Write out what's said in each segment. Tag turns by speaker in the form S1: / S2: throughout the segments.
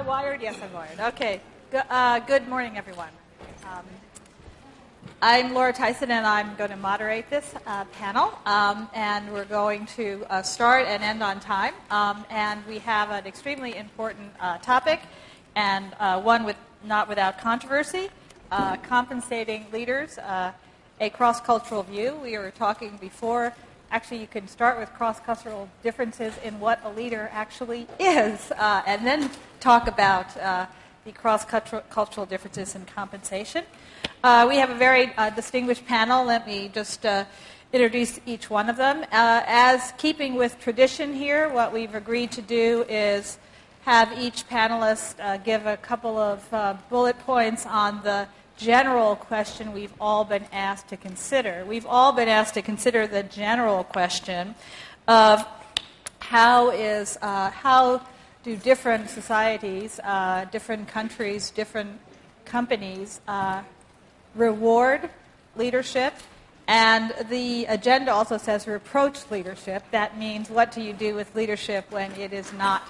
S1: I wired? Yes, I'm wired. Okay. Good, uh, good morning, everyone. Um, I'm Laura Tyson, and I'm going to moderate this uh, panel. Um, and we're going to uh, start and end on time. Um, and we have an extremely important uh, topic, and uh, one with not without controversy: uh, compensating leaders. a cross-cultural view. We were talking before actually you can start with cross-cultural differences in what a leader actually is, uh, and then talk about uh, the cross-cultural differences in compensation. Uh, we have a very uh, distinguished panel. Let me just uh, introduce each one of them. Uh, as keeping with tradition here, what we've agreed to do is have each panelist give a couple of bullet points on the general question we've all been asked to consider. We've all been asked to consider the general question of how is uh, how do different societies, uh, different countries, different companies uh, reward leadership? And the agenda also says reproach leadership. That means what do you do with leadership when it is not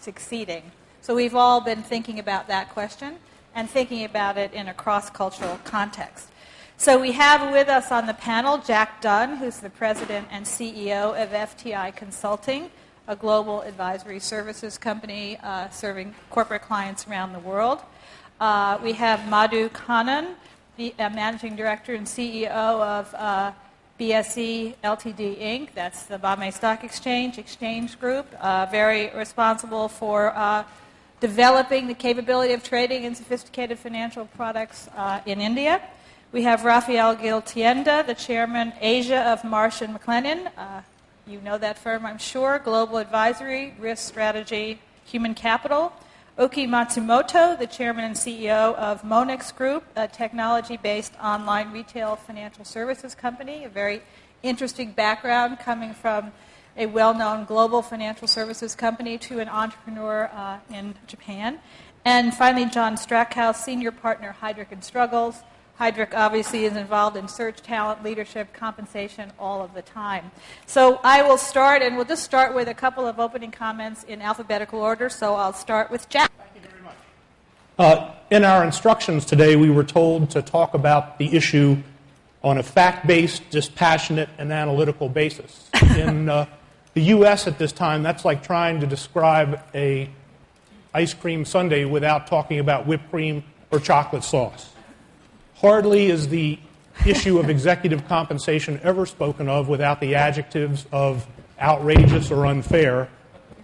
S1: succeeding? So we've all been thinking about that question and thinking about it in a cross cultural context. So we have with us on the panel Jack Dunn, who's the president and CEO of FTI Consulting, a global advisory services company uh, serving corporate clients around the world. Uh, we have Madhu Kannan, the uh, managing director and CEO of uh, BSE Ltd Inc. That's the Bombay Stock Exchange Exchange Group, uh, very responsible for uh, developing the capability of trading in sophisticated financial products uh, in India. We have Rafael Gil Tienda, the chairman Asia of Marsh and McLennan. Uh, you know that firm, I'm sure. Global Advisory, Risk Strategy, Human Capital. Oki Matsumoto, the chairman and CEO of Monex Group, a technology-based online retail financial services company. A very interesting background coming from a well known global financial services company to an entrepreneur uh, in Japan. And finally, John Strackhouse, senior partner, Heidrick and Struggles. Heidrick obviously is involved in search, talent, leadership, compensation all of the time. So I will start, and we'll just start with a couple of opening comments in alphabetical order. So I'll start with Jack.
S2: Thank you very much. Uh, in our instructions today, we were told to talk about the issue on a fact based, dispassionate, and analytical basis. In uh, the U.S. at this time, that's like trying to describe a ice cream sundae without talking about whipped cream or chocolate sauce. Hardly is the issue of executive compensation ever spoken of without the adjectives of outrageous or unfair.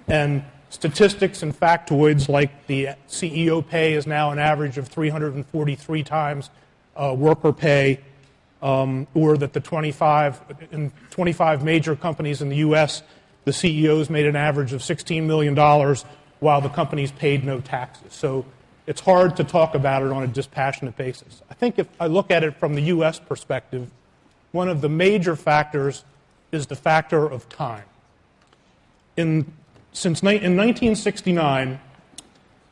S2: And statistics and factoids like the CEO pay is now an average of 343 times uh, worker pay, um, or that the 25, in 25 major companies in the U.S., the CEOs made an average of $16 million while the companies paid no taxes. So it's hard to talk about it on a dispassionate basis. I think if I look at it from the U.S. perspective, one of the major factors is the factor of time. In, since in 1969,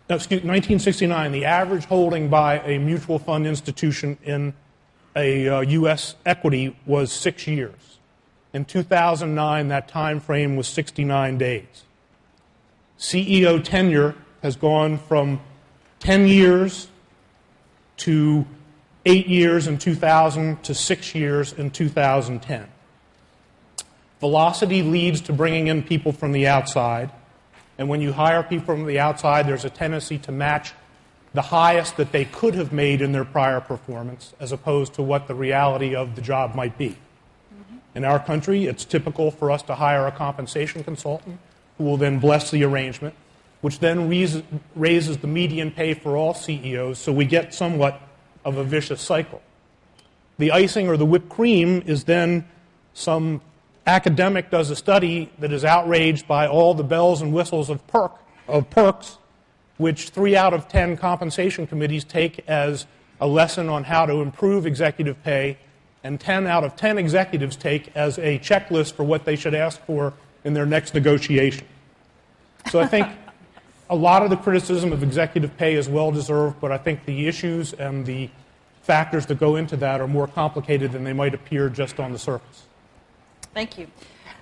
S2: excuse, 1969, the average holding by a mutual fund institution in a uh, U.S. equity was six years. In 2009, that time frame was 69 days. CEO tenure has gone from 10 years to 8 years in 2000 to 6 years in 2010. Velocity leads to bringing in people from the outside. And when you hire people from the outside, there's a tendency to match the highest that they could have made in their prior performance as opposed to what the reality of the job might be. In our country, it's typical for us to hire a compensation consultant who will then bless the arrangement, which then raises the median pay for all CEOs, so we get somewhat of a vicious cycle. The icing or the whipped cream is then some academic does a study that is outraged by all the bells and whistles of, perk, of perks, which three out of ten compensation committees take as a lesson on how to improve executive pay and 10 out of 10 executives take as a checklist for what they should ask for in their next negotiation. So I think a lot of the criticism of executive pay is well deserved, but I think the issues and the factors that go into that are more complicated than they might appear just on the surface.
S1: Thank you.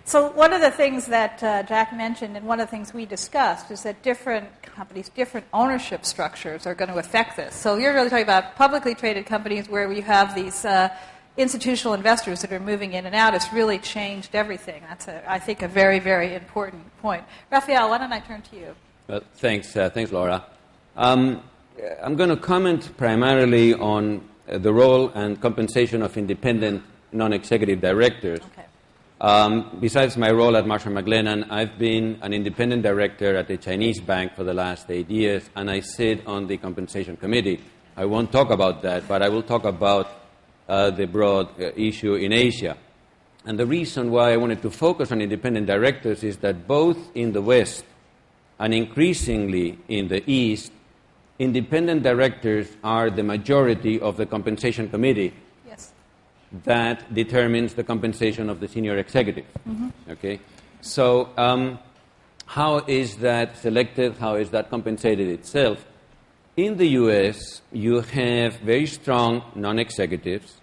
S1: So one of the things that uh, Jack mentioned, and one of the things we discussed, is that different companies, different ownership structures are going to affect this. So you're really talking about publicly traded companies where you have these uh, institutional investors that are moving in and out. It's really changed everything. That's, a, I think, a very, very important point. Rafael, why don't I turn to you?
S3: Well, thanks, uh, thanks, Laura. Um, I'm going to comment primarily on uh, the role and compensation of independent non-executive directors.
S1: Okay.
S3: Um, besides my role at Marsh & McLennan, I've been an independent director at a Chinese bank for the last eight years, and I sit on the compensation committee. I won't talk about that, but I will talk about uh, the broad uh, issue in Asia. And the reason why I wanted to focus on independent directors is that both in the West and increasingly in the East, independent directors are the majority of the compensation committee that determines the compensation of the senior executive. Mm-hmm. Okay? So, um, how is that selected? How is that compensated itself? In the US, you have very strong non executives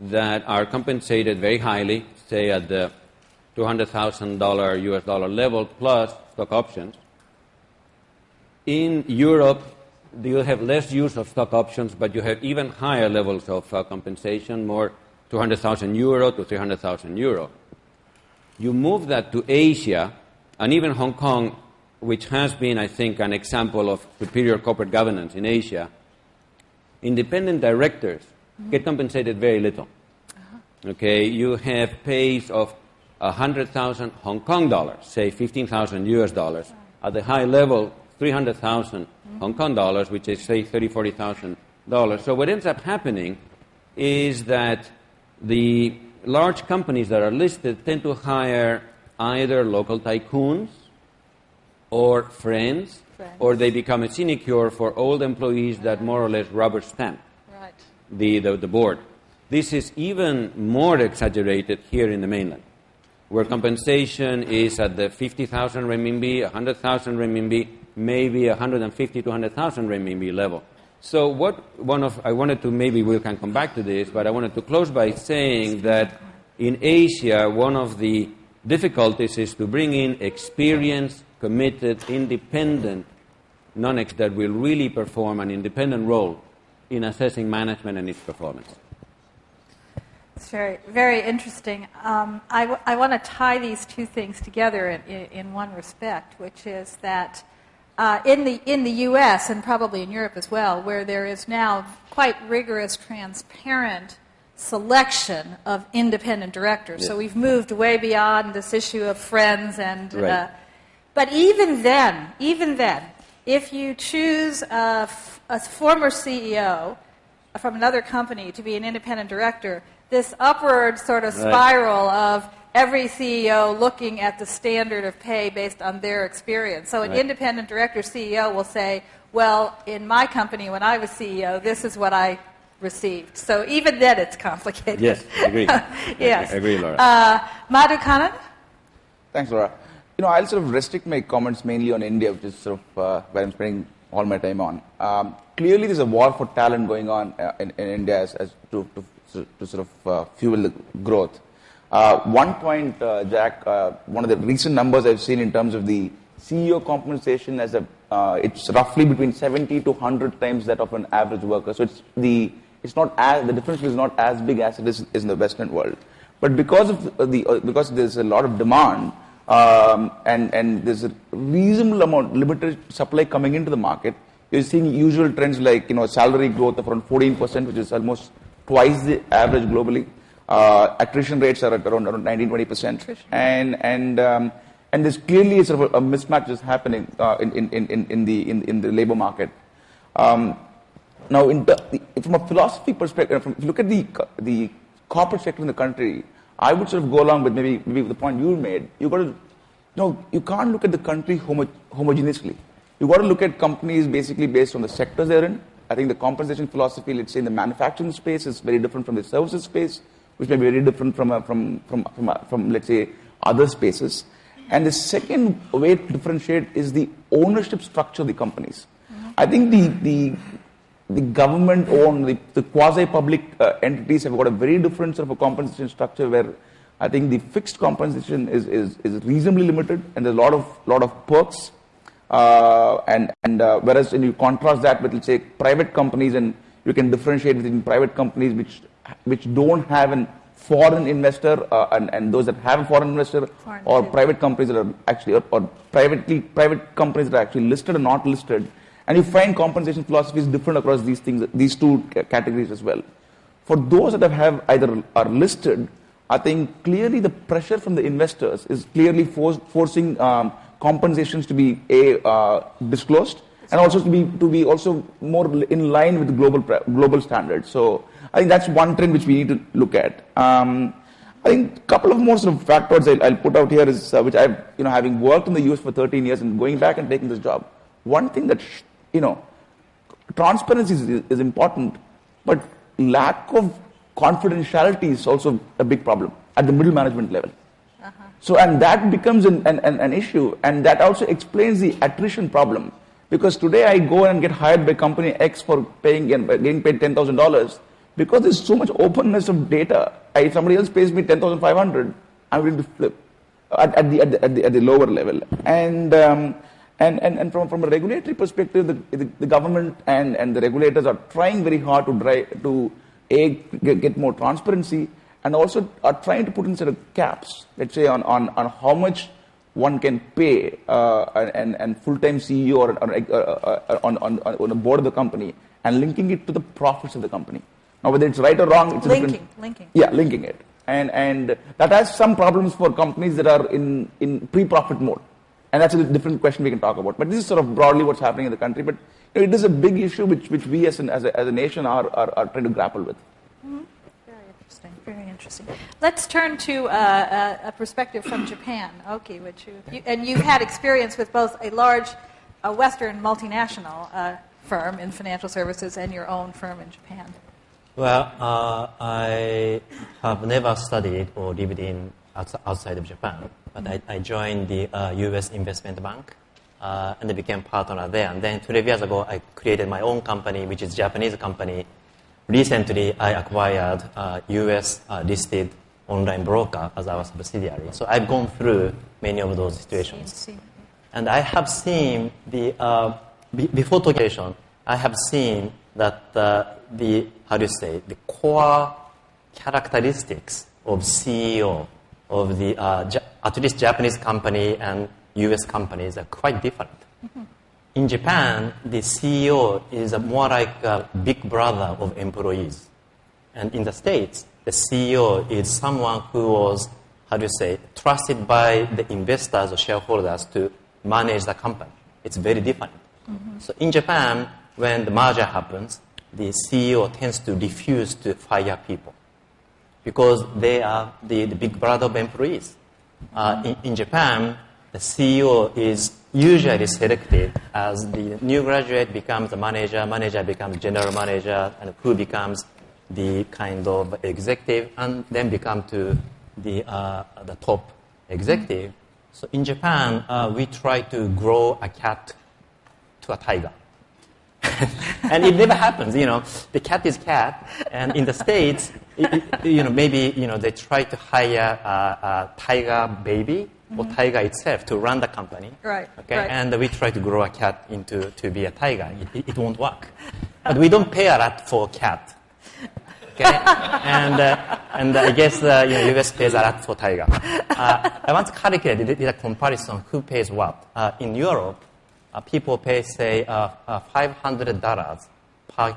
S3: that are compensated very highly, say at the $200,000 US dollar level plus stock options. In Europe, you have less use of stock options, but you have even higher levels of uh, compensation, more 200,000 euro to 300,000 euro. You move that to Asia, and even Hong Kong, which has been, I think, an example of superior corporate governance in Asia, independent directors mm-hmm. get compensated very little. Uh-huh. Okay, you have pays of 100,000 Hong Kong dollars, say 15,000 US dollars. At the high level, 300,000 mm-hmm. Hong Kong dollars, which is, say, 30, 40,000 dollars. So what ends up happening is that the large companies that are listed tend to hire either local tycoons or friends, friends. or they become a sinecure for old employees that more or less rubber stamp
S1: right.
S3: the, the, the board. This is even more exaggerated here in the mainland, where compensation is at the 50,000 renminbi, 100,000 renminbi, maybe 150 to 100,000 renminbi level. So what one of I wanted to maybe we can come back to this, but I wanted to close by saying that in Asia one of the difficulties is to bring in experienced, committed, independent non-ex that will really perform an independent role in assessing management and its performance.
S1: It's very, very interesting. Um, I, w- I want to tie these two things together in, in, in one respect, which is that uh, in, the, in the US and probably in Europe as well, where there is now quite rigorous, transparent selection of independent directors. Yes. So we've moved way beyond this issue of friends and.
S3: Right. Uh,
S1: but even then, even then, if you choose a, f- a former CEO from another company to be an independent director, this upward sort of spiral of every CEO looking at the standard of pay based on their experience. So an right. independent director CEO will say, well, in my company when I was CEO, this is what I received. So even then it's complicated.
S3: Yes, agree.
S1: yes.
S3: I agree, Laura. Uh,
S1: Madhu Kannan?
S4: Thanks, Laura. You know, I'll sort of restrict my comments mainly on India, which is sort of uh, where I'm spending all my time on. Um, clearly, there's a war for talent going on uh, in, in, India as, as to, to, to, sort of uh, fuel the growth. Uh, one point, uh, Jack, uh, one of the recent numbers I've seen in terms of the CEO compensation as a, it's roughly between 70 to 100 times that of an average worker. So it's the, it's not as, the difference is not as big as it is, is in the Western world. But because of the, because there's a lot of demand, um, and, and there's a reasonable amount, of limited supply coming into the market, you're seeing usual trends like, you know, salary growth of around 14%, which is almost twice the average globally. Uh, attrition rates are at around, around 19, 20 percent, and and um, and there's clearly sort of a, mismatch is happening uh, in, in, in, in the in, in the labor market. Um, now, the, from a philosophy perspective, from, if you look at the the corporate sector in the country, I would sort of go along with maybe maybe the point you made. You got to, know, you can't look at the country homo- homogeneously. You've got to look at companies basically based on the sectors they're in. I think the compensation philosophy, let's say in the manufacturing space, is very different from the services space which may be very different from, from, from, from, from, let's say, other spaces. And the second way to differentiate is the ownership structure of the companies. Mm-hmm. I think the, the, the government owned, the, the quasi public uh, entities have got a very different sort of a compensation structure where I think the fixed compensation is, is, is reasonably limited, and there's a lot of lot of perks. Uh, and and uh, whereas when you contrast that with let's say private companies, and you can differentiate between private companies which which don't have an foreign investor uh, and, and those that have a foreign investor
S1: Foreign
S4: or private companies that are actually or, or privately private companies that are actually listed or not listed and you find compensation philosophies different across these things these two categories as well for those that have, either are listed i think clearly the pressure from the investors is clearly forcing um, compensations to be a uh, disclosed and also to be to be also more in line with global global standards. So I think that's one trend which we need to look at. Um, I think a couple of more sort of factors I'll, I'll put out here is uh, which I've you know having worked in the US for 13 years and going back and taking this job. One thing that sh- you know transparency is, is important, but lack of confidentiality is also a big problem at the middle management level. So, and that becomes an, an, an, an issue, and that also explains the attrition problem. Because today I go and get hired by company X for paying and getting paid ten thousand dollars because there's so much openness of data. I, if somebody else pays me ten thousand five hundred, I'm willing to flip at, at, the, at, the, at, the, at the lower level. And um, and, and, and from, from a regulatory perspective, the, the, the government and, and the regulators are trying very hard to drive to a, get, get more transparency and also are trying to put in sort of caps, let's say, on, on, on how much one can pay uh, and, and full-time CEO or, or, uh, on, on, on the board of the company and linking it to the profits of the company. Now, whether it's right or wrong, it's a
S1: Linking,
S4: different,
S1: linking.
S4: Yeah, linking it. And, and that has some problems for companies that are in, in pre-profit mode. And that's a different question we can talk about. But this is sort of broadly what's happening in the country. But you know, it is a big issue which, which we as, an, as, a, as a nation are, are, are trying to grapple with.
S1: Very interesting. Very interesting. Let's turn to uh, a, a perspective from Japan, Oki, which you, you and you've had experience with both a large, a Western multinational uh, firm in financial services and your own firm in Japan.
S5: Well, uh, I have never studied or lived in outs- outside of Japan, but I, I joined the uh, U.S. investment bank uh, and I became partner there. And then 12 years ago, I created my own company, which is a Japanese company. Recently, I acquired a U.S. Uh, listed online broker as our subsidiary. So I've gone through many of those situations.
S1: See-
S5: And I have seen the, uh, be- before Tokyo, I have seen that uh, the, how do you say, the core characteristics of CEO of the, uh, ja- at least Japanese company and US companies are quite different. In Japan, the CEO is a more like a big brother of employees. And in the States, the CEO is someone who was, how do you say, trusted by the investors or shareholders to manage the company. It's very different. So in Japan, when the merger happens, the CEO tends to refuse to fire people because they are the, the big brother of employees. Uh, in, in Japan, the CEO is usually selected as the new graduate becomes a manager, manager becomes general manager, and who becomes the kind of executive, and then become to the, uh, the top executive. So in Japan, uh, we try to grow a cat to a tiger. and it never happens, you know. The cat is cat, and in the states, you know, maybe you know they try to hire a, a tiger baby or tiger itself to run the company.
S1: Right,
S5: Okay,
S1: right.
S5: and we try to grow a cat into to be a tiger. It, it, won't work, but we don't pay a lot for a cat. Okay, and uh, and I guess uh, you know, U.S. pays a lot for tiger. Uh, I once calculated, did a comparison who pays what. Uh, in Europe, uh, people pay say uh, uh, five hundred dollars per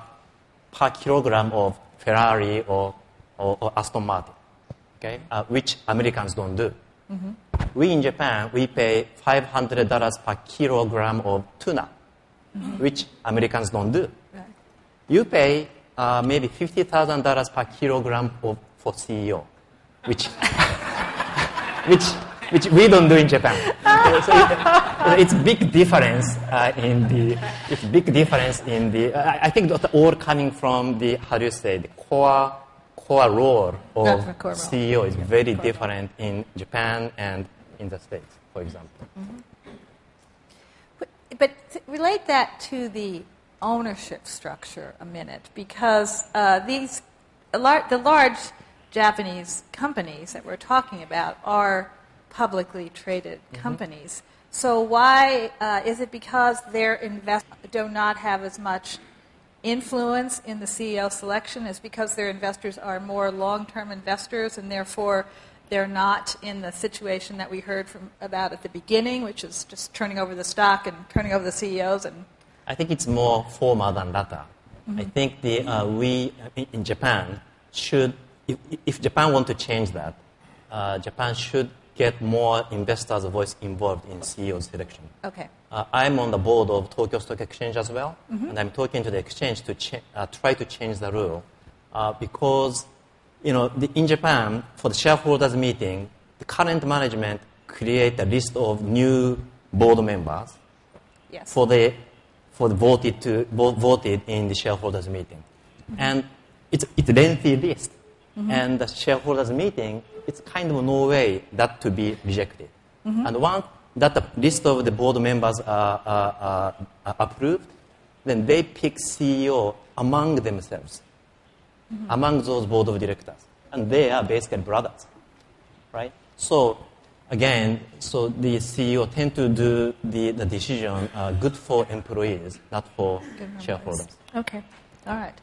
S5: per kilogram of Ferrari or or, or Aston Martin. Okay, uh, which Americans don't do. We in Japan we pay five hundred dollars per kilogram of tuna, which Americans don't do
S1: Right.
S5: you pay uh, maybe fifty thousand dollars per kilogram of, for CEO, which which which we don't do in Japan. so it, it's big difference uh, in the it's big difference in the. I, I think that all coming from the how do you say the core core role of. CEO is very different in Japan and in the States, for example.
S1: But, but relate that to the ownership structure a minute, because uh, these lar- the large Japanese companies that we're talking about are publicly traded companies. So why uh, is it because their invest do not have as much influence in the CEO selection? Is because their investors are more long-term investors and therefore they're not in the situation that we heard from about at the beginning, which is just turning over the stock and turning over the CEOs and
S5: I think it's more formal than latter. I think the, uh, we in- in Japan should, if, if Japan want to change that, uh, Japan should get more investors' voice involved in CEO selection.
S1: okay.
S5: Uh, I'm on the board of Tokyo Stock Exchange as well, and I'm talking to the exchange to cha- uh, try to change the rule. Uh, because, you know, the, in Japan for the shareholders meeting, the current management create a list of new board members
S1: Yes.
S5: for the for the voted to vo- voted in the shareholders meeting, and it's it's a lengthy list, and the shareholders meeting it's kind of no way that to be rejected, and once that the list of the board members are, are, are, approved, then they pick CEO among themselves, among those board of directors, and they are basically brothers right? So again, so the CEO tend to do the, the decision uh, good for employees, not for shareholders.
S1: Okay, all right.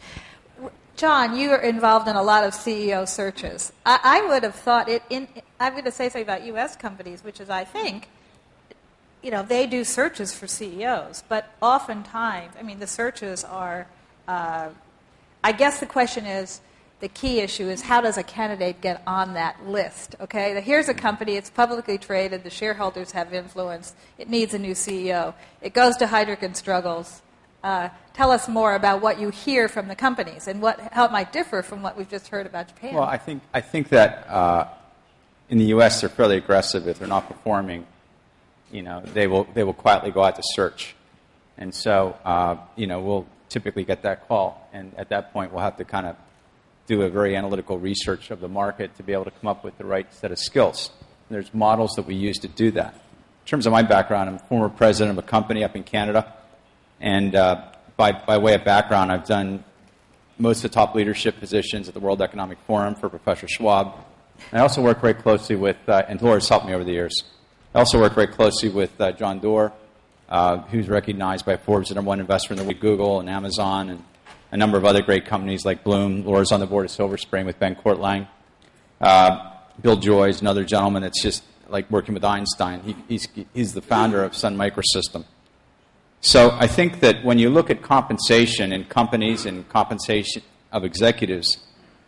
S1: John, you are involved in a lot of CEO searches. I, I would have thought it. In, I'm going to say something about U.S. companies, which is, I think, you know, they do searches for CEOs, but oftentimes, I mean, the searches are. Uh, I guess the question is, the key issue is how does a candidate get on that list? Okay, here's a company, it's publicly traded, the shareholders have influence, it needs a new CEO. It goes to Heidrick and Struggles. Uh, tell us more about what you hear from the companies and what, how it might differ from what we've just heard about Japan.
S6: Well, I think, I think that uh, in the U.S. they're fairly aggressive. If they're not performing, you know, they will, they will quietly go out to search. And so, uh, you know, we'll typically get that call. And at that point, we'll have to kind of do a very analytical research of the market to be able to come up with the right set of skills. And there's models that we use to do that. In terms of my background, I'm former president of a company up in Canada. And uh, by, by way of background, I've done most of the top leadership positions at the World Economic Forum for Professor Schwab. I also work very closely with, uh, and Laura's helped me over the years. I also work very closely with uh, John Doerr, uh, who's recognized by Forbes as the number one investor in the world, Google and Amazon, and a number of other great companies like Bloom. Laura's on the board of Silver Spring with Ben Courtlang. Uh, Bill Joy is another gentleman that's just like working with Einstein. He, he's, he's the founder of Sun Microsystem. So I think that when you look at compensation in companies and compensation of executives,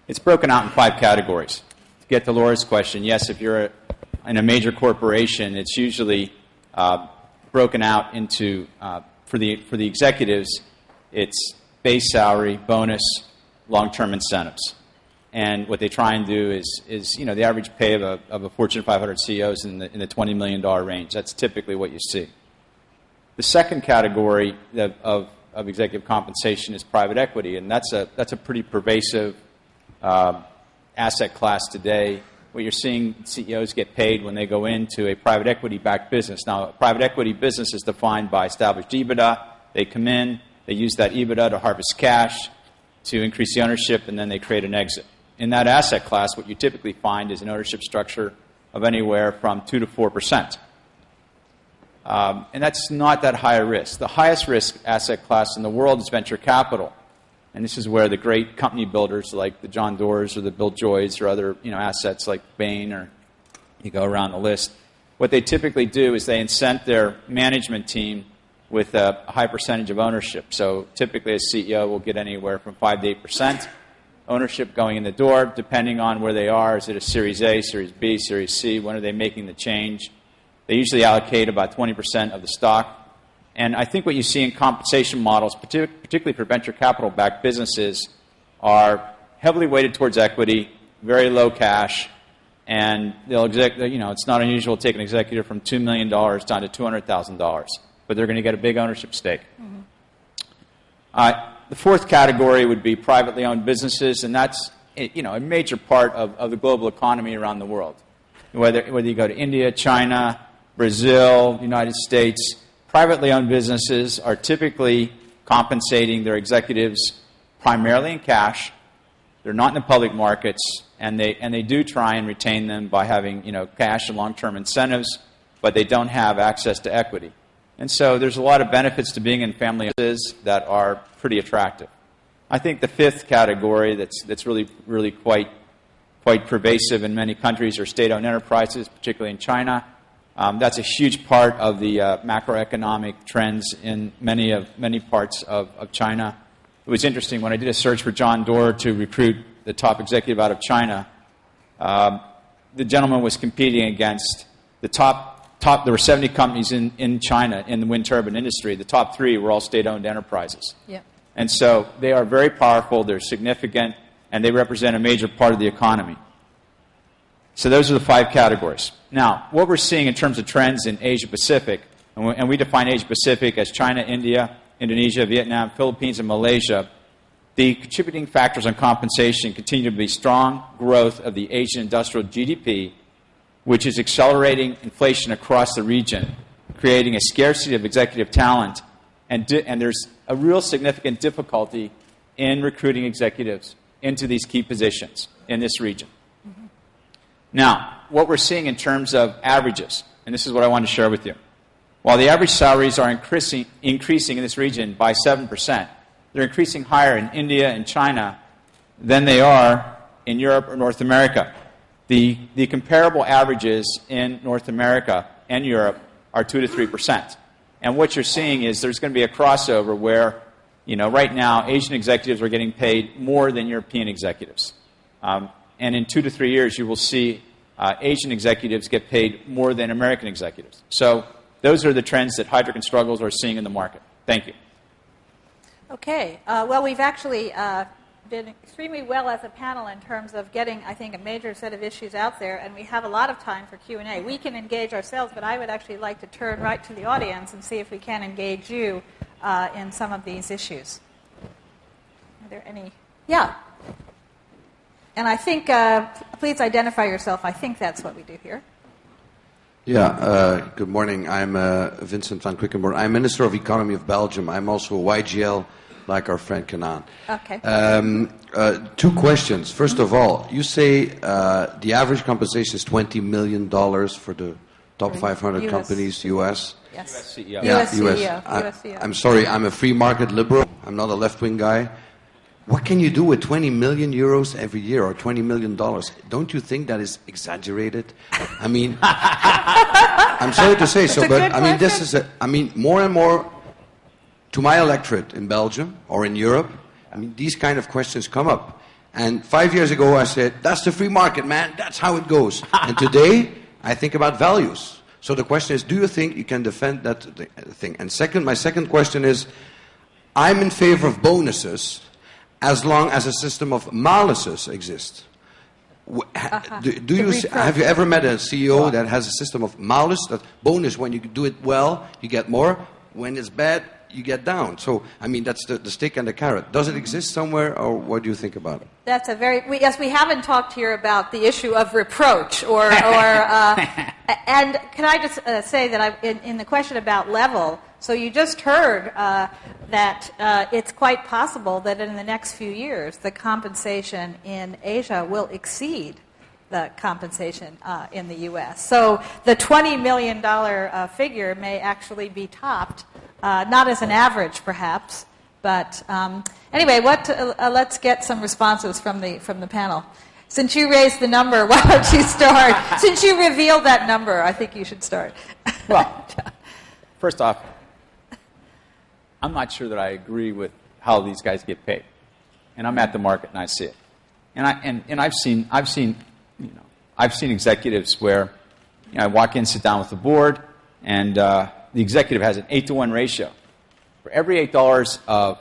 S6: it's broken out in five categories. To get to Laura's question, yes, if you're a, in a major corporation, it's usually uh, broken out into, uh, for, the, for the executives, it's base salary, bonus, long-term incentives. And what they try and do is, is you know, the average pay of a, of a Fortune 500 CEO is in the, in the $20 million range. That's typically what you see. The second category of, of, of executive compensation is private equity, and that's a, that's a pretty pervasive uh, asset class today. What you're seeing CEOs get paid when they go into a private equity backed business. Now, a private equity business is defined by established EBITDA. They come in, they use that EBITDA to harvest cash to increase the ownership, and then they create an exit. In that asset class, what you typically find is an ownership structure of anywhere from 2 to 4 percent. Um, and that's not that high a risk. The highest risk asset class in the world is venture capital. And this is where the great company builders like the John Doerrs or the Bill Joys or other you know, assets like Bain or you go around the list, what they typically do is they incent their management team with a high percentage of ownership. So typically a CEO will get anywhere from 5 to 8% ownership going in the door, depending on where they are. Is it a Series A, Series B, Series C? When are they making the change? They usually allocate about 20% of the stock. And I think what you see in compensation models, particularly for venture capital backed businesses, are heavily weighted towards equity, very low cash, and they'll exec- you know, it's not unusual to take an executive from $2 million down to $200,000, but they're going to get a big ownership stake. Uh, the fourth category would be privately owned businesses, and that's you know, a major part of, of the global economy around the world. Whether, whether you go to India, China, Brazil, United States, privately owned businesses are typically compensating their executives primarily in cash They're not in the public markets, and they, and they do try and retain them by having you know, cash and long term incentives, but they don't have access to equity. And so there's a lot of benefits to being in family offices that are pretty attractive. I think the fifth category that's, that's really, really quite, quite pervasive in many countries are state owned enterprises, particularly in China. Um, that's a huge part of the uh, macroeconomic trends in many, of, many parts of, of China. It was interesting when I did a search for John Doerr to recruit the top executive out of China. Um, the gentleman was competing against the top, top there were 70 companies in, in China in the wind turbine industry. The top three were all state owned enterprises.
S1: Yeah.
S6: And so they are very powerful, they're significant, and they represent a major part of the economy. So those are the five categories. Now, what we're seeing in terms of trends in Asia Pacific, and we, and we define Asia Pacific as China, India, Indonesia, Vietnam, Philippines, and Malaysia, the contributing factors on compensation continue to be strong growth of the Asian industrial GDP, which is accelerating inflation across the region, creating a scarcity of executive talent, and, di- and there's a real significant difficulty in recruiting executives into these key positions in this region. Now, what we're seeing in terms of averages, and this is what I want to share with you. While the average salaries are increasing, increasing in this region by 7%, they're increasing higher in India and China than they are in Europe or North America. The, the comparable averages in North America and Europe are 2 to 3%. And what you're seeing is there's going to be a crossover where, you know, right now, Asian executives are getting paid more than European executives. Um, and in two to three years, you will see uh, Asian executives get paid more than American executives. So those are the trends that Heidrick and Struggles are seeing in the market. Thank you.
S1: Okay. Uh, well, we've actually uh, extremely well as a panel in terms of getting, I think, a major set of issues out there, and we have a lot of time for Q&A. We can engage ourselves, but I would actually like to turn right to the audience and see if we can engage you uh, in some of these issues. Are there any? Yeah. And I think, uh, please identify yourself. I think that's what we do here.
S7: Yeah, uh, good morning. I'm uh, Vincent van Quickenborne. I'm Minister of Economy of Belgium. I'm also a YGL like our friend Kannan.
S1: Okay.
S7: Um, uh, two questions. First of all, you say uh, the average compensation is $20 million for the top 500
S1: US.
S7: companies, US.
S1: Yes.
S6: CEO.
S7: Yeah,
S1: US CEO,
S7: I,
S1: US CEO.
S7: I'm sorry, I'm a free market liberal. I'm not a left wing guy. What can you do with 20 million euros every year or 20 million dollars? Don't you think that is exaggerated? I mean, I'm sorry to say so,
S1: It's
S7: but I mean, this is a, I mean, more and more to my electorate in Belgium or in Europe, I mean, these kind of questions come up. And five years ago, I said, that's the free market, man. That's how it goes. and today, I think about values. So the question is, do you think you can defend that thing? And second, my second question is, I'm in favor of bonuses as long as a system of maluses exists. Ha- Do, do you, s- have you ever met a CEO that has a system of malus? That bonus, when you do it well, you get more. When it's bad, you get down. So, I mean, that's the, the stick and the carrot. Does it exist somewhere, or what do you think about it?
S1: That's a very we, yes. We haven't talked here about the issue of reproach, or or uh, and can I just uh, say that I, in, in the question about level. So you just heard uh, that uh, it's quite possible that in the next few years the compensation in Asia will exceed the compensation uh, in the U.S. So the twenty million dollar uh, figure may actually be topped, uh, not as an average, perhaps. But um, anyway, what, uh, let's get some responses from the, from the panel. Since you raised the number, why don't you start? Since you revealed that number, I think you should start.
S6: Well, first off, I'm not sure that I agree with how these guys get paid. And I'm at the market and I see it. And, I, and, and I've, seen, I've, seen, you know, I've seen executives where you know, I walk in, sit down with the board, and uh, the executive has an 8 to 1 ratio. For every $8 of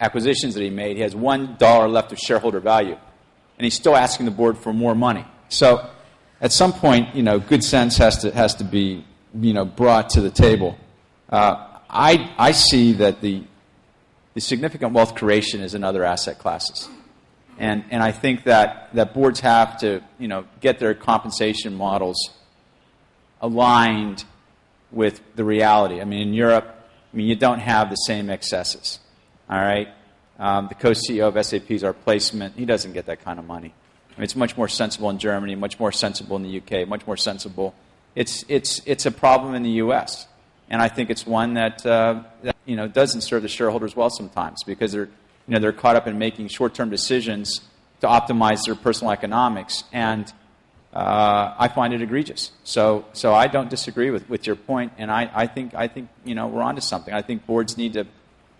S6: acquisitions that he made, he has $1 left of shareholder value. And he's still asking the board for more money. So at some point, you know, good sense has to, has to be, you know, brought to the table. Uh, I, I see that the, the significant wealth creation is in other asset classes. And, and I think that, that boards have to, you know, get their compensation models aligned with the reality. I mean, in Europe, I mean, you don't have the same excesses. All right? um, the co-CEO of SAP is our placement. He doesn't get that kind of money. I mean, it's much more sensible in Germany, much more sensible in the UK, much more sensible. It's, it's, it's a problem in the US. And I think it's one that, uh, that you know, doesn't serve the shareholders well sometimes because they're, you know, they're caught up in making short-term decisions to optimize their personal economics. And uh, I find it egregious. So, so I don't disagree with, with your point, and I, I, think, I think you know, we're onto something. I think boards need to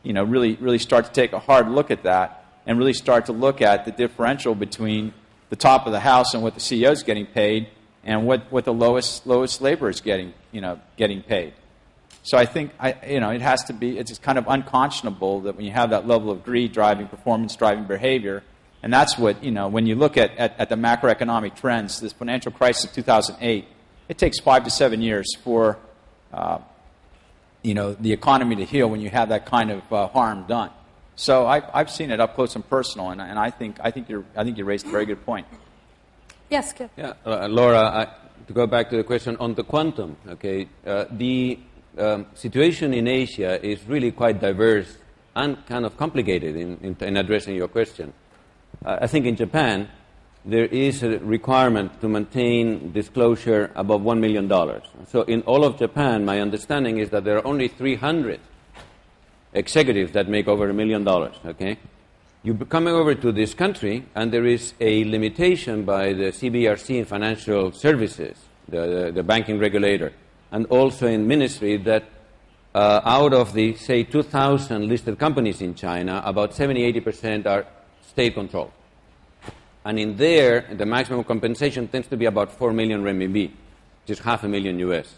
S6: you know, really, really start to take a hard look at that and really start to look at the differential between the top of the house and what the CEO is getting paid and what, what the lowest, lowest labor is getting, you know, getting paid. So I think I, you know, it has to be, it's kind of unconscionable that when you have that level of greed driving performance, driving behavior, and that's what, you know, when you look at, at, at the macroeconomic trends, this financial crisis of 2008, it takes five to seven years for, uh, you know, the economy to heal when you have that kind of uh, harm done. So I've, I've seen it up close and personal, and, and I, think, I, think you're, I think you raised a very good point.
S1: Yes, Kip.
S3: Yeah, uh, Laura, I, to go back to the question on the quantum, okay, uh, the um, situation in Asia is really quite diverse and kind of complicated in, in, in addressing your question. Uh, I think in Japan, there is a requirement to maintain disclosure above $1 million. So in all of Japan, my understanding is that there are only 300 executives that make over a million dollars, okay? You come over to this country, and there is a limitation by the CBRC in financial services, the, the, the banking regulator, and also in ministry that uh, out of the, say, 2,000 listed companies in China, about 70 80% are state controlled. And in there, the maximum compensation tends to be about 4 million renminbi, is half a million US.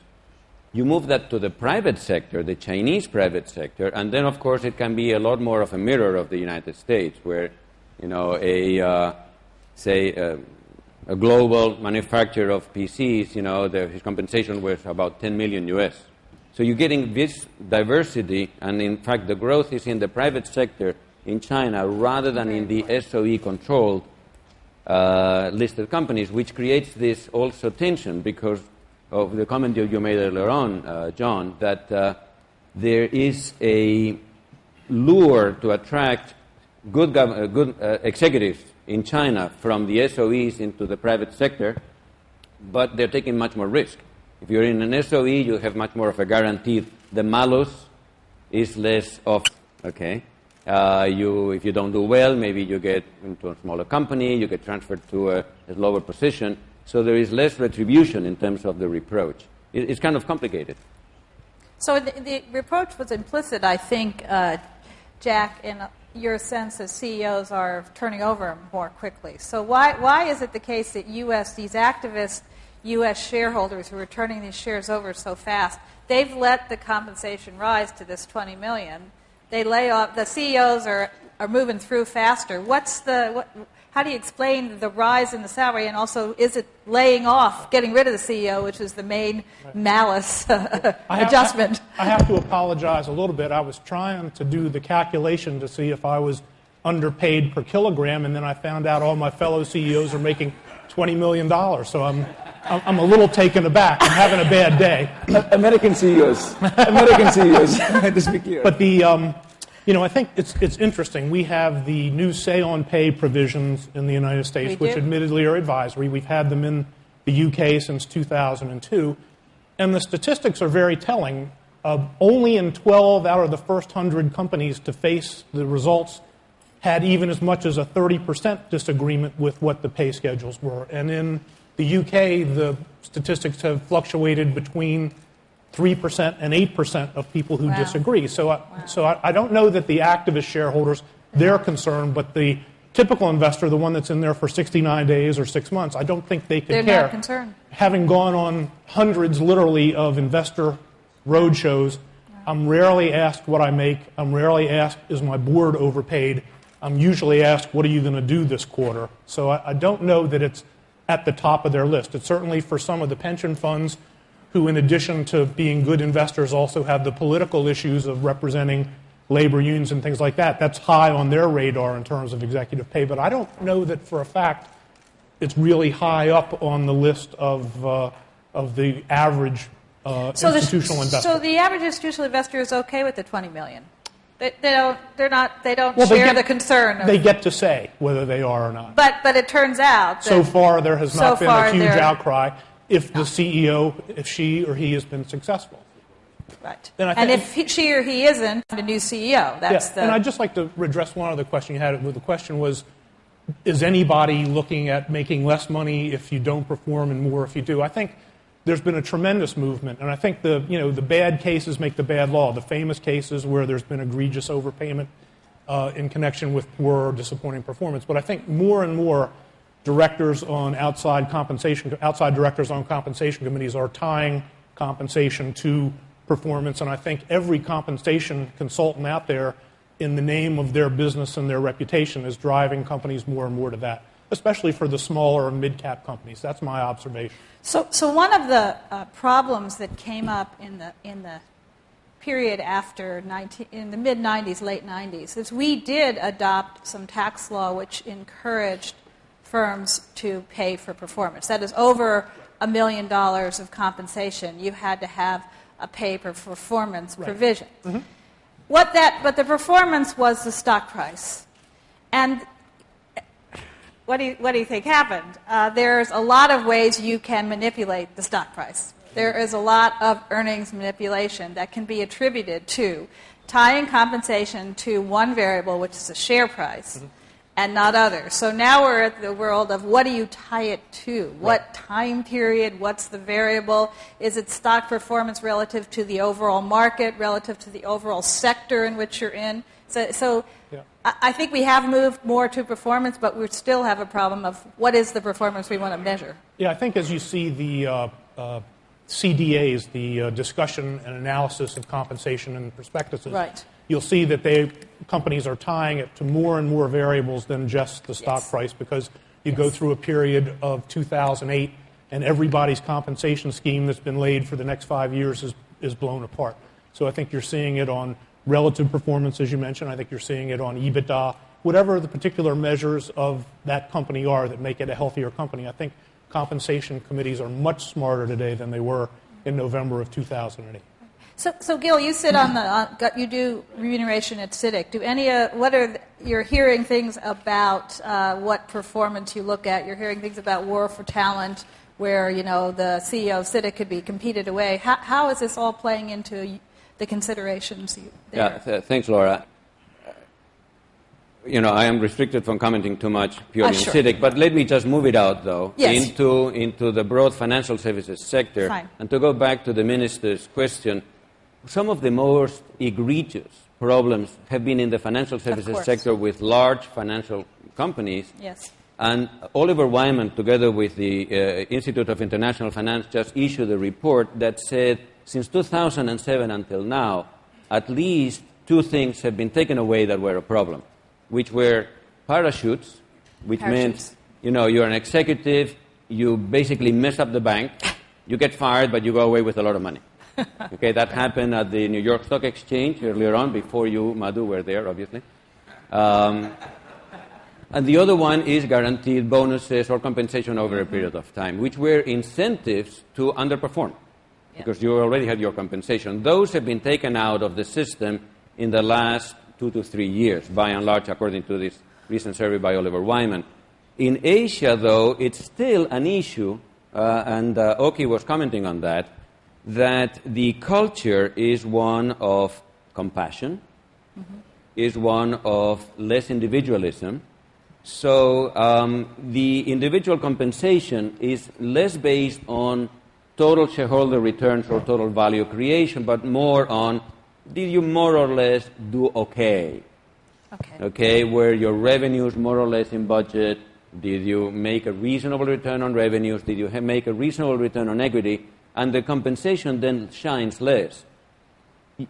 S3: You move that to the private sector, the Chinese private sector, and then, of course, it can be a lot more of a mirror of the United States, where, you know, a, uh, say, uh, a global manufacturer of PCs, you know, the, his compensation was about 10 million US. So you're getting this diversity, and in fact, the growth is in the private sector in China rather than in the SOE controlled uh, listed companies, which creates this also tension because of the comment you made earlier on, uh, John, that uh, there is a lure to attract good, uh, good uh, executives in China from the SOEs into the private sector, but they're taking much more risk. If you're in an SOE, you have much more of a guarantee. The malus is less of, okay? Uh, you, if you don't do well, maybe you get into a smaller company, you get transferred to a, a lower position. So there is less retribution in terms of the reproach. It, it's kind of complicated.
S1: So the, the reproach was implicit, I think, uh, Jack, in your sense that CEOs are turning over more quickly. So why, why is it the case that U.S., these activists, U.S. shareholders who are turning these shares over so fast, they've let the compensation rise to this 20 million. They lay off, the CEOs are, are moving through faster. What's the, what, how do you explain the rise in the salary, and also is it laying off, getting rid of the CEO, which is the main malus adjustment?
S2: I, I have to apologize a little bit. I was trying to do the calculation to see if I was underpaid per kilogram, and then I found out all my fellow CEOs are making $20 million. So I'm, I'm a little taken aback. I'm having a bad day.
S4: American CEOs. American CEOs. Just be clear.
S2: But the, um, you know, I think it's, it's interesting. We have the new say on pay provisions in the United States, which admittedly are advisory. We've had them in the UK since 2002. And the statistics are very telling. Uh, only in 12 out of the first 100 companies to face the results had even as much as a 30% disagreement with what the pay schedules were. And in the UK, the statistics have fluctuated between 3% and 8% of people who
S1: Wow.
S2: disagree. So, uh, I, so I, I don't know that the activist shareholders, they're mm-hmm. concerned, but the typical investor, the one that's in there for 69 days or six months, I don't think they could
S1: They're
S2: care.
S1: not concerned.
S2: Having gone on hundreds, literally, of investor roadshows, I'm rarely asked what I make. I'm rarely asked, is my board overpaid? I'm usually asked, what are you going to do this quarter? So I, I don't know that it's at the top of their list. It's certainly for some of the pension funds who, in addition to being good investors, also have the political issues of representing labor unions and things like that. That's high on their radar in terms of executive pay. But I don't know that for a fact it's really high up on the list of, uh, of the average uh,
S1: So the,
S2: institutional investor.
S1: so the average institutional investor is okay with the 20 million. They, they don't. They're not. They don't
S2: Well, they
S1: share
S2: get-
S1: the concern. Of,
S2: They get to say whether they are or not.
S1: but but it turns out that
S2: So far, there has
S1: so
S2: not been a huge outcry if the CEO, if she or he has been successful.
S1: right.
S2: And I
S1: And if he, she or he isn't, the new CEO. That's
S2: Yeah,
S1: the.
S2: and I'd just like to address one other question you had. The question was, is anybody looking at making less money if you don't perform and more if you do? I think there's been a tremendous movement, and I think the, you know, the bad cases make the bad law. The famous cases where there's been egregious overpayment uh, in connection with poor or disappointing performance. But I think more and more directors on outside compensation, outside directors on compensation committees are tying compensation to performance, and I think every compensation consultant out there, in the name of their business and their reputation, is driving companies more and more to that, especially for the smaller and mid-cap companies. That's my observation.
S1: So, so one of the uh, problems that came up in the in the period after 19, in the mid 90s, late 90s, is we did adopt some tax law which encouraged firms to pay for performance. That is, over a million dollars of compensation, you had to have a pay for performance provision. What that, but the performance was the stock price, and what do you, what do you think happened? Uh, there's a lot of ways you can manipulate the stock price. There is a lot of earnings manipulation that can be attributed to tying compensation to one variable, which is the share price, and not others. So now we're at the world of what do you tie it to? What time period? What's the variable? Is it stock performance relative to the overall market, relative to the overall sector in which you're in? So, so
S2: Yeah.
S1: I I think we have moved more to performance, but we still have a problem of what is the performance we want to measure.
S2: Yeah, I think as you see the uh, uh, CDAs, the uh, discussion and analysis of compensation and prospectuses,
S1: Right.
S2: You'll see that they companies are tying it to more and more variables than just the stock
S1: Yes.
S2: price because you go through a period of 2008 and everybody's compensation scheme that's been laid for the next five years is, is blown apart. So I think you're seeing it on relative performance, as you mentioned. I think you're seeing it on EBITDA, whatever the particular measures of that company are that make it a healthier company. I think compensation committees are much smarter today than they were in November of 2008.
S1: So, so Gil, you sit on the, uh, you do remuneration at CITIC. Do any, uh, what are, the, you're hearing things about uh, what performance you look at. You're hearing things about war for talent, where, you know, the CEO of CITIC could be competed away. How, how is this all playing into the considerations you, there?
S3: Yeah, th- thanks, Laura. Uh, You know, I am restricted from commenting too much purely on
S1: sure.
S3: CITIC, but let me just move it out, though,
S1: Yes.
S3: into, into the broad financial services sector.
S1: Fine.
S3: And to go back to the minister's question, some of the most egregious problems have been in the financial services sector with large financial companies.
S1: Yes.
S3: And Oliver Wyman, together with the uh, Institute of International Finance, just issued a report that said since 2007 until now, at least two things have been taken away that were a problem, which were parachutes, which
S1: Parachutes.
S3: meant, you know, you're an executive, you basically mess up the bank, you get fired, but you go away with a lot of money. okay, that happened at the New York Stock Exchange earlier on, before you, Madhu, were there, obviously. Um, and the other one is guaranteed bonuses or compensation over a period of time, which were incentives to underperform because you already had your compensation. Those have been taken out of the system in the last two to three years, by and large, according to this recent survey by Oliver Wyman. In Asia, though, it's still an issue, uh, and uh, Oki was commenting on that, that the culture is one of compassion, is one of less individualism. So um, the individual compensation is less based on total shareholder returns or total value creation, but more on did you more or less do okay?
S1: Okay.
S3: Okay, were your revenues more or less in budget? Did you make a reasonable return on revenues? Did you ha- make a reasonable return on equity? And the compensation then shines less.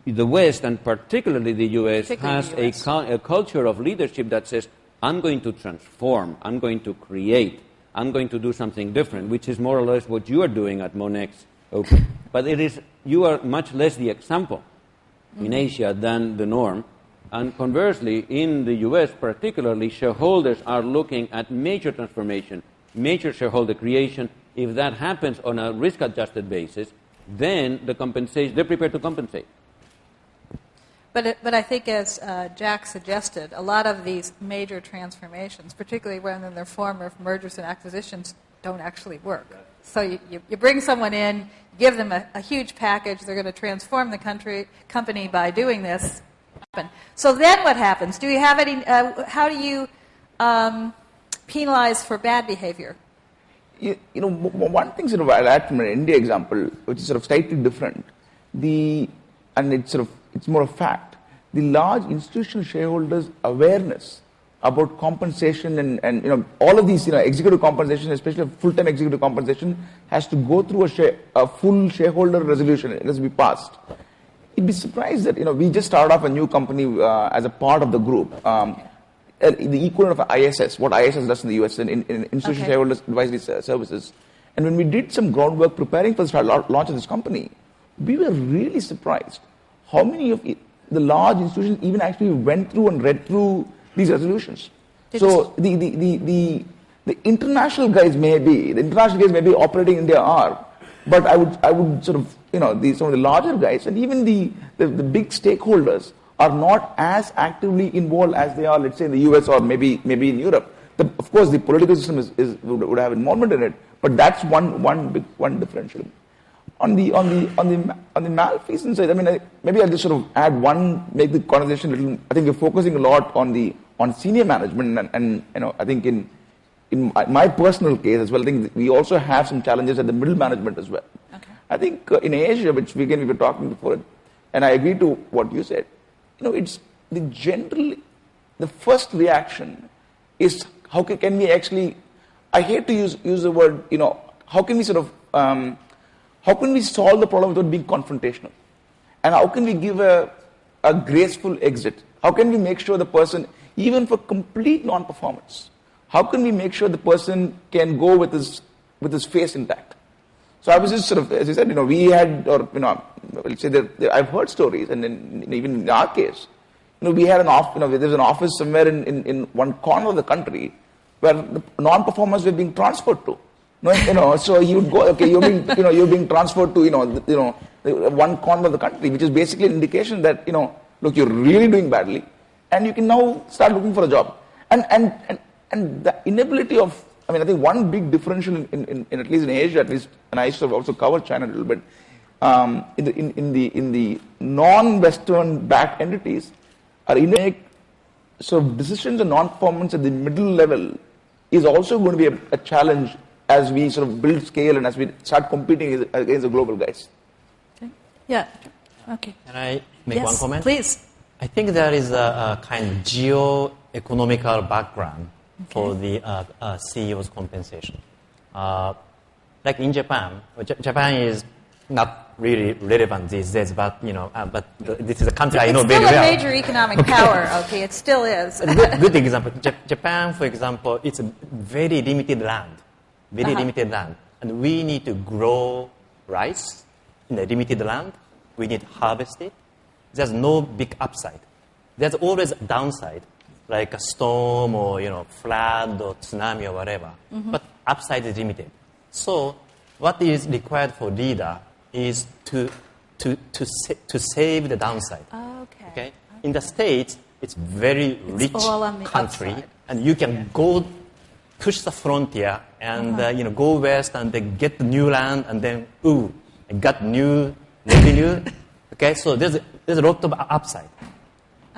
S3: The West, and particularly the US,
S1: Particularly
S3: has
S1: the US.
S3: A, a culture of leadership that says, I'm going to transform, I'm going to create, I'm going to do something different, which is more or less what you are doing at Monex. Okay. but it is, you are much less the example in mm-hmm. Asia than the norm. And conversely, in the US particularly, shareholders are looking at major transformation, major shareholder creation. If that happens on a risk adjusted basis, then the compensation, they're prepared to compensate.
S1: But, it, but I think, as uh, Jack suggested, a lot of these major transformations, particularly when in their form of mergers and acquisitions, don't actually work. So you, you, you bring someone in, give them a, a huge package, they're going to transform the country, company by doing this. So then what happens? Do you have any, uh, how do you um, penalize for bad behavior?
S4: You, you know, one thing sort of I'll add from an India example, which is sort of slightly different. The and it's sort of it's more a fact. The large institutional shareholders' awareness about compensation and, and you know all of these you know executive compensation, especially full-time executive compensation, has to go through a, share, a full shareholder resolution. It has to be passed. You'd be surprised that you know we just started off a new company uh, as a part of the group. Um, uh, the equivalent of ISS, what ISS does in the US, in, in, in Institutional
S1: Okay.
S4: Shareholders Advisory Services. And when we did some groundwork preparing for the start- launch of this company, we were really surprised how many of it, the large institutions even actually went through and read through these resolutions.
S1: Did
S4: so the, the, the, the, the international guys may be, the international guys may be operating in their R, but I would, I would sort of, you know, the, some of the larger guys and even the, the, the big stakeholders are not as actively involved as they are, let's say, in the US or maybe, maybe in Europe. The, of course, the political system is, is, would, would have involvement in it, but that's one, one big one differential. On the on the on the on the malfeasance side, I mean, I, maybe I'll just sort of add one, make the conversation a little. I think we're focusing a lot on the on senior management, and, and you know, I think in in my, my personal case as well, I think we also have some challenges at the middle management as well.
S1: Okay.
S4: I think uh, in Asia, which we, again we were talking before, and I agree to what you said. You know, it's the general, the first reaction is how can, we actually? I hate to use use the word. You know, how can we sort of um, how can we solve the problem without being confrontational? And how can we give a, a graceful exit? How can we make sure the person, even for complete non-performance, how can we make sure the person can go with his with his face intact? So I was just sort of, as I said, you know, we had, or you know, let's say that I've heard stories, and in, even in our case, you know, we had an off, you know, there's an office somewhere in, in, in one corner of the country where the non-performers were being transferred to. You know, so you would go, okay, you're being, you know, you're being transferred to, you know, you know, one corner of the country, which is basically an indication that, you know, look, you're really doing badly, and you can now start looking for a job. And and and, and the inability of, I mean, I think one big differential in, in, in at least in Asia, at least, and I used to also cover China a little bit, um, in the in, in the in the non-Western backed entities, are in make sort of decisions and non-performance at the middle level is also going to be a, a challenge as we sort of build scale and as we start competing against the global guys.
S1: Okay. Yeah. Okay.
S5: Can I make
S1: yes,
S5: one comment?
S1: Please.
S5: I think there is a, a kind of geo-economical background for the uh, uh, CEO's compensation. Uh, like in Japan, J- Japan is not really relevant these days, but you know, uh, but th- this is a country I know
S1: it's
S5: very
S1: still a major economic power. Okay, it still is.
S5: Good, good example. Jap- Japan, for example, it's a very limited land, very
S1: Uh-huh.
S5: limited land, and we need to grow rice in a limited land. We need to harvest it. There's no big upside. There's always a downside, like a storm or you know flood or tsunami or whatever. But upside is limited. So what is required for leader is to to to sa- to save the downside.
S1: Okay.
S5: Okay. In the States, it's very rich
S1: on the
S5: country,
S1: upside.
S5: and you can go push the frontier and
S1: Uh-huh.
S5: uh, you know go west and then get the new land and then ooh, I got new revenue. okay, so there's there's a lot of upside.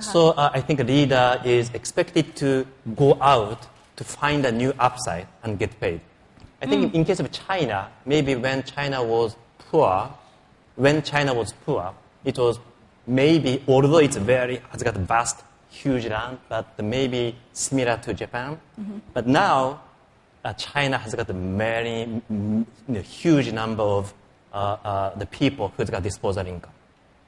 S5: So uh, I think a leader is expected to go out to find a new upside and get paid. I think in case of China, maybe when China was poor, when China was poor, it was maybe, although it's very, has got vast, huge land, but maybe similar to Japan. But now, uh, China has got a very mm, you know, huge number of uh, uh, the people who's got disposable income.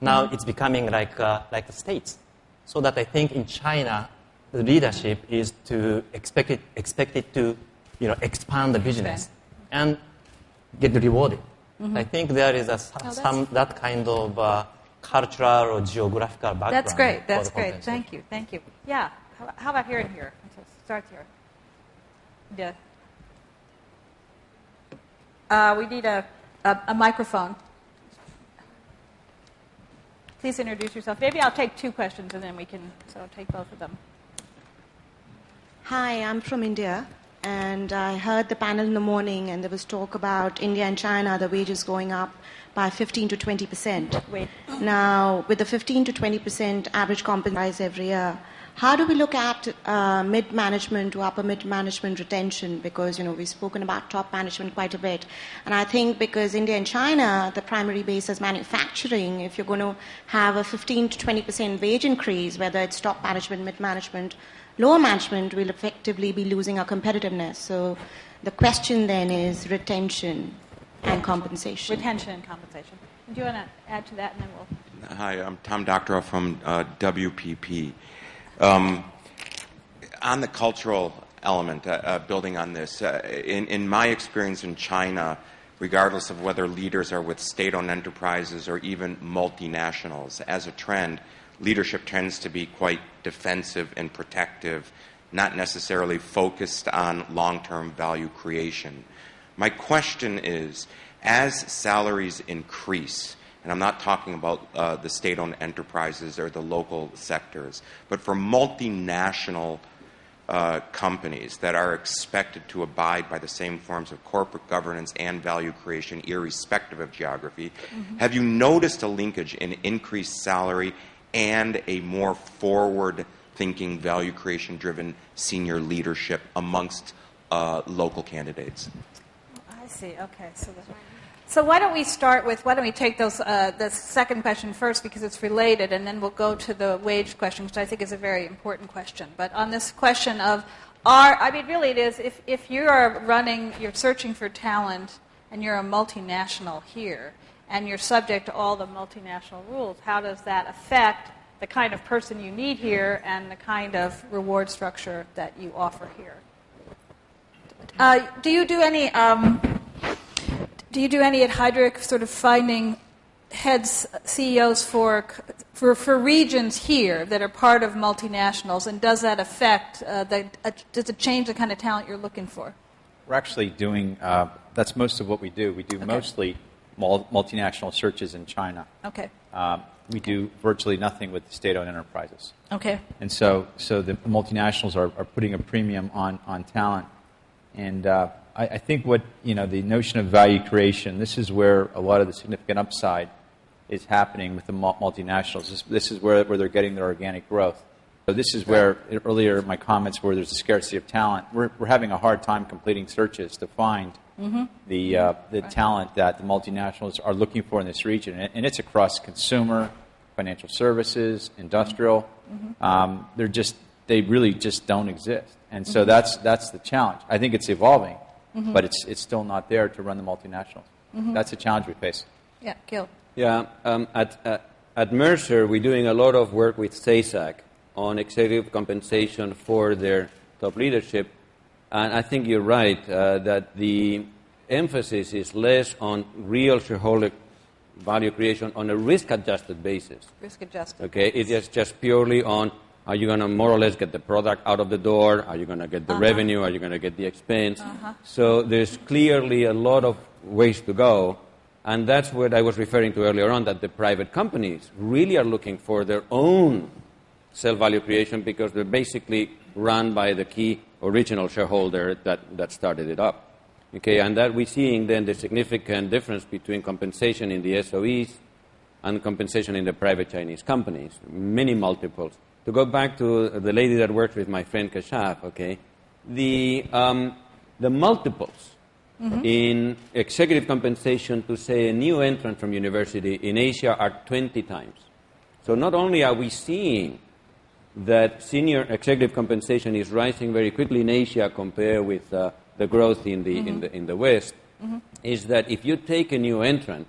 S5: Now it's becoming like, uh, like the States. So that I think in China, the leadership is to expect it, expect it to you know, expand the business and get rewarded. I think there is a,
S1: Oh,
S5: some, that kind of uh, cultural or geographical background.
S1: That's great. That's great. Thank you. Thank you. Yeah. How, how about here and here? Start here. Yeah. Uh, we need a, a, a microphone. Please introduce yourself. Maybe I'll take two questions and then we can so take both of them.
S8: Hi, I'm from India, and I heard the panel in the morning, and there was talk about India and China, the wages going up by 15 to 20 percent. Now, with the 15 to 20 percent average compensation every year, how do we look at uh, mid management to upper mid management retention? Because you know we've spoken about top management quite a bit, and I think because India and China, the primary base is manufacturing. If you're going to have a 15 to 20 percent wage increase, whether it's top management, mid management, lower management, we'll effectively be losing our competitiveness. So the question then is retention and compensation.
S1: Retention and compensation. Do you want to add to that, and then we'll.
S9: Hi, I'm Tom Doctorow from uh, WPP. Um, on the cultural element, uh, uh, building on this, uh, in, in, my experience in China, regardless of whether leaders are with state owned enterprises or even multinationals, as a trend, leadership tends to be quite defensive and protective, not necessarily focused on long term value creation. My question is as salaries increase, and I'm not talking about uh, the state owned enterprises or the local sectors, but for multinational uh, companies that are expected to abide by the same forms of corporate governance and value creation, irrespective of geography. Mm-hmm. Have you noticed a linkage in increased salary and a more forward thinking, value creation driven senior leadership amongst uh, local candidates?
S1: I see. Okay. So the so why don't we start with why don't we take those uh, the second question first because it's related, and then we'll go to the wage question, which I think is a very important question. But on this question of are I mean really it is if if you are running you're searching for talent and you're a multinational here and you're subject to all the multinational rules, how does that affect the kind of person you need here and the kind of reward structure that you offer here? Uh, do you do any um, do you do any at Heidrick sort of finding heads, CEOs for, for, for regions here that are part of multinationals, and does that affect, uh, the, uh, does it change the kind of talent you're looking for?
S6: We're actually doing, uh, that's most of what we do. We do okay. mostly multinational searches in China.
S1: Okay.
S6: Um, we do virtually nothing with state-owned enterprises.
S1: Okay.
S6: And so, so the multinationals are, are putting a premium on, on talent. And uh, I, I, think what, you know, the notion of value creation, this is where a lot of the significant upside is happening with the multinationals. This, this is where, where they're getting their organic growth. So this is where earlier my comments were there's a scarcity of talent. We're, we're having a hard time completing searches to find mm-hmm. the, uh, the right. talent that the multinationals are looking for in this region. And, and it's across consumer, financial services, industrial. Mm-hmm. Um, they're just, they really just don't exist. And so mm-hmm. that's, that's the challenge. I think it's evolving mm-hmm. but it's, it's still not there to run the multinationals. Mm-hmm. That's a challenge we face.
S1: Yeah, Gil.
S3: Yeah, um, at, uh, at Mercer, we're doing a lot of work with SASAC on executive compensation for their top leadership. And I think you're right uh, that the emphasis is less on real shareholder value creation on a risk adjusted basis.
S1: Risk adjusted.
S3: Okay, it is just purely on are you going to more or less get the product out of the door? Are you going to get the uh-huh. revenue? Are you going to get the expense? Uh-huh. So there's clearly a lot of ways to go. And that's what I was referring to earlier on that the private companies really are looking for their own self value creation because they're basically run by the key original shareholder that, that started it up. Okay, and that we're seeing then the significant difference between compensation in the SOEs and compensation in the private Chinese companies, many multiples to go back to the lady that worked with my friend Kashaf, okay, the, um, the multiples mm-hmm. in executive compensation to, say, a new entrant from university in Asia are 20 times. So not only are we seeing that senior executive compensation is rising very quickly in Asia compared with uh, the growth in the, mm-hmm. in the, in the West, mm-hmm. is that if you take a new entrant,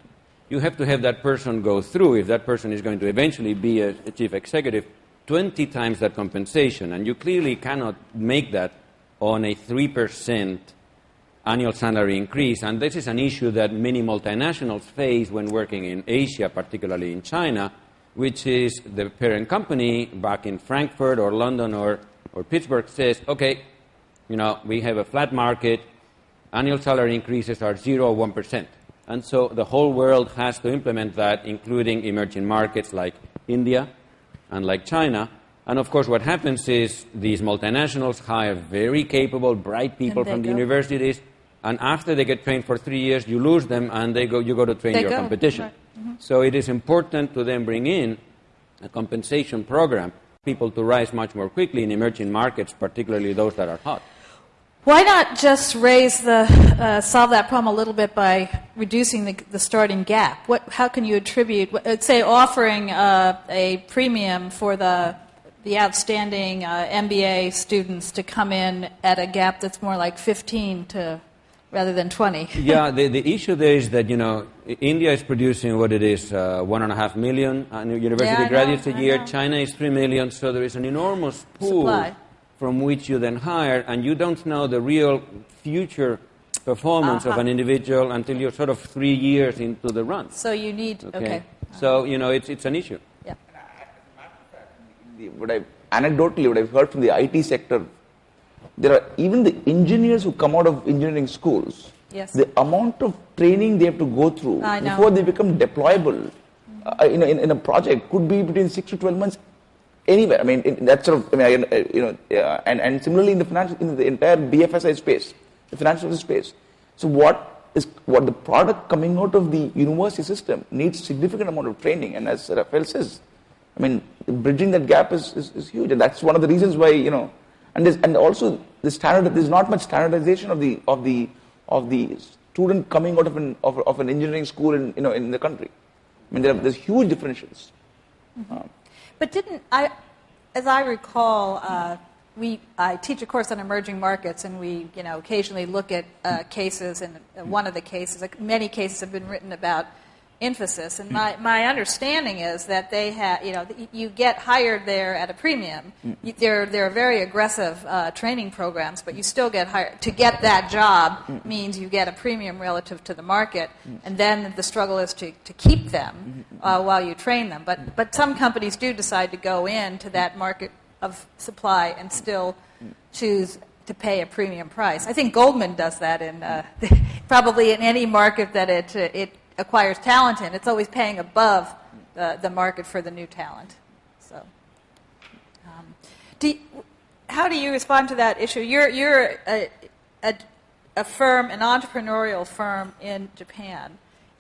S3: you have to have that person go through, if that person is going to eventually be a, a chief executive, 20 times that compensation, and you clearly cannot make that on a 3% annual salary increase. And this is an issue that many multinationals face when working in Asia, particularly in China, which is the parent company back in Frankfurt or London or, or Pittsburgh says, okay, you know, we have a flat market, annual salary increases are 0 or 1%. And so the whole world has to implement that, including emerging markets like India, unlike China. And of course, what happens is these multinationals hire very capable, bright people from the
S1: go.
S3: universities, and after they get trained for three years, you lose them, and they go, you go to train
S1: They
S3: your
S1: go,
S3: competition.
S1: right. Mm-hmm.
S3: So it is important to then bring in a compensation program, people to rise much more quickly in emerging markets, particularly those that are hot.
S1: Why not just raise the uh, solve that problem a little bit by reducing the, the starting gap? What, how can you attribute, uh, say, offering uh, a premium for the the outstanding uh, MBA students to come in at a gap that's more like 15 to rather than 20?
S3: yeah, the, the issue there is that, you know, India is producing what it is, uh, one and a half million uh, university
S1: Yeah, I know,
S3: graduates a year. China is three million, so there is an enormous pool
S1: Supply.
S3: From which you then hire, and you don't know the real future performance of
S1: Uh-huh.
S3: an individual until you're sort of three years into the run.
S1: So you need, okay.
S3: Okay? So, you know, it's, it's an issue.
S1: Yeah.
S4: the, what I anecdotally what I've heard from the IT sector, there are even the engineers who come out of engineering schools.
S1: Yes.
S4: The amount of training they have to go through before they become deployable, uh, you know, in, in a project could be between six to twelve months. Anywhere, I mean, in, that's sort of, I mean, I, you know, uh, and, and similarly in the financial, in the entire BFSI space, the financial space. So what is what the product coming out of the university system needs significant amount of training, and as Rafael says, I mean, bridging that gap is, is, is huge, and that's one of the reasons why you know, and and also the standard. There's not much standardization of the of the of the student coming out of an of, of an engineering school in you know in the country. I mean, there are, there's huge differentials.
S1: But didn't I, as I recall, uh, we I teach a course on emerging markets, and we you know occasionally look at uh, cases, and uh, one of the cases, like many cases have been written about Infosys, and my, my understanding is that they have you know you get hired there at a premium. You, there there are very aggressive uh, training programs, but you still get hired. To get that job means you get a premium relative to the market, and then the struggle is to, to keep them uh, while you train them. But but some companies do decide to go into that market of supply and still choose to pay a premium price. I think Goldman does that in uh, probably in any market that it uh, it acquires talent in. It's always paying above the, the market for the new talent. So, um, do how do you respond to that issue? You're you're a, a, a firm, an entrepreneurial firm in Japan.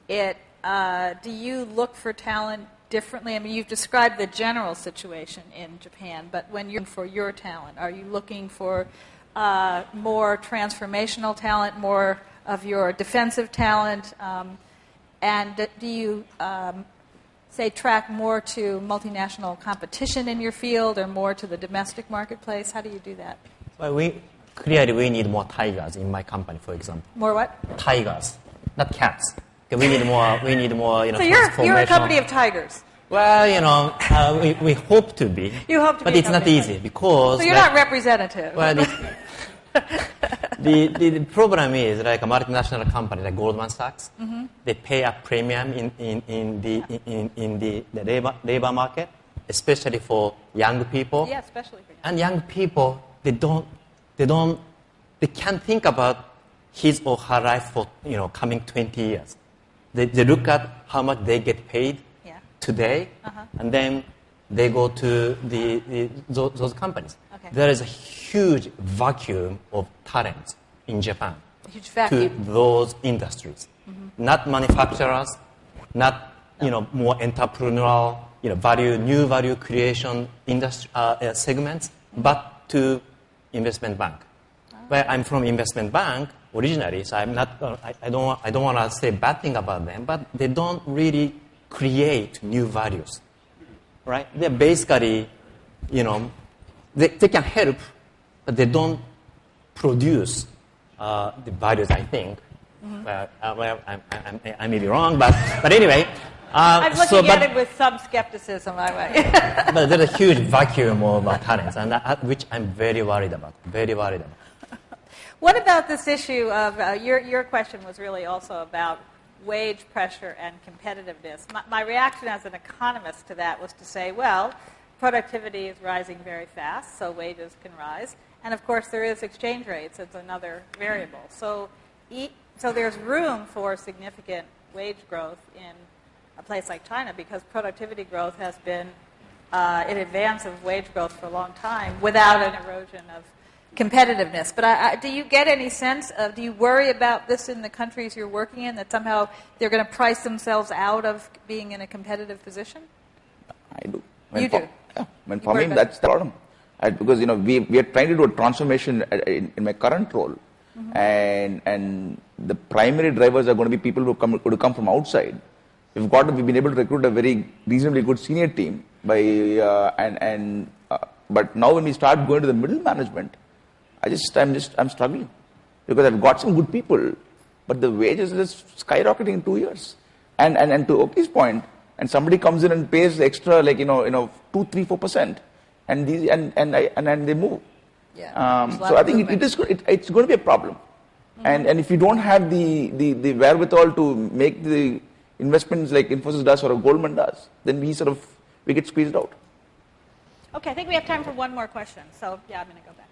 S1: It uh, do you look for talent differently? I mean, you've described the general situation in Japan, but when you're looking for your talent, are you looking for uh, more transformational talent, more of your defensive talent? Um, and do you, um, say, track more to multinational competition in your field or more to the domestic marketplace? How do you do that?
S5: Well, we clearly we need more tigers in my company, for example.
S1: More what?
S5: Tigers, not cats. We need more. We need more. You know,
S1: So you're, you're a company of tigers.
S5: Well, you know, uh, we, we hope to be.
S1: You hope to
S5: but
S1: be a
S5: it's not easy because.
S1: So you're
S5: like-
S1: not representative.
S5: Well, the, the, the, the problem is like a multinational company like Goldman Sachs,
S1: Mm-hmm.
S5: they pay a premium in, in, in the, in, in the, the labor, labor market, especially for young people.
S1: yeah, especially for you.
S5: And young people, they don't, they don't, they can't think about his or her life for, you know, coming 20 years. They, they look at how much they get paid
S1: Yeah.
S5: today,
S1: Uh-huh.
S5: and then they go to the, the, those, those companies.
S1: Okay.
S5: There is a huge vacuum of talent in Japan to
S1: vacuum. Mm-hmm.
S5: those industries. Not manufacturers, not you know more entrepreneurial, you know value new value creation industry uh, segments, but to investment bank.
S1: Ah.
S5: Where I'm from investment bank originally, so I'm not. Uh, I, I don't. want- I don't want to say bad thing about them, but they don't really create new values, right? They're basically, you know, they, they can help, but they don't produce uh, the values, I think.
S1: Mm-hmm.
S5: Well, uh, well I, I, I, I may be wrong, but, but anyway. Uh,
S1: I'm looking
S5: so, but,
S1: at it with some skepticism, I way.
S5: but there's a huge vacuum of talents, and uh, which I'm very worried about. Very worried about.
S1: What about this issue of uh, your, your question was really also about wage pressure and competitiveness. My, my reaction as an economist to that was to say, well, productivity is rising very fast, so wages can rise. And of course, there is exchange rates as another variable. So, e- so there's room for significant wage growth in a place like China because productivity growth has been uh, in advance of wage growth for a long time without an erosion of competitiveness. But I, I, do you get any sense of, do you worry about this in the countries you're working in, that somehow they're going to price themselves out of being in a competitive position?
S4: I do.
S1: You
S4: for,
S1: do?
S4: Yeah. When for me, that's the problem. I, because, you know, we, we are trying to do a transformation uh, in, in my current role.
S1: Mm-hmm.
S4: And, and the primary drivers are going to be people who come, who come from outside. We've got, we've been able to recruit a very reasonably good senior team by, uh, and, and, uh, but now when we start going to the middle management, I just, I'm just, I'm struggling because I've got some good people, but the wages are just skyrocketing in two years. And, and, and to Oki's point, and somebody comes in and pays extra, like, you know, you know, two, three, four percent, and these, and, and, I, and, and they move.
S1: Yeah.
S4: Um,
S1: There's a lot
S4: so I think it, it
S1: movement.
S4: is, go- it, it's going to be a problem. And, and if you don't have the, the, the wherewithal to make the investments like Infosys does or Goldman does, then we sort of, we get squeezed out.
S1: Okay, I think we have time for one more question. So, yeah, I'm going to go back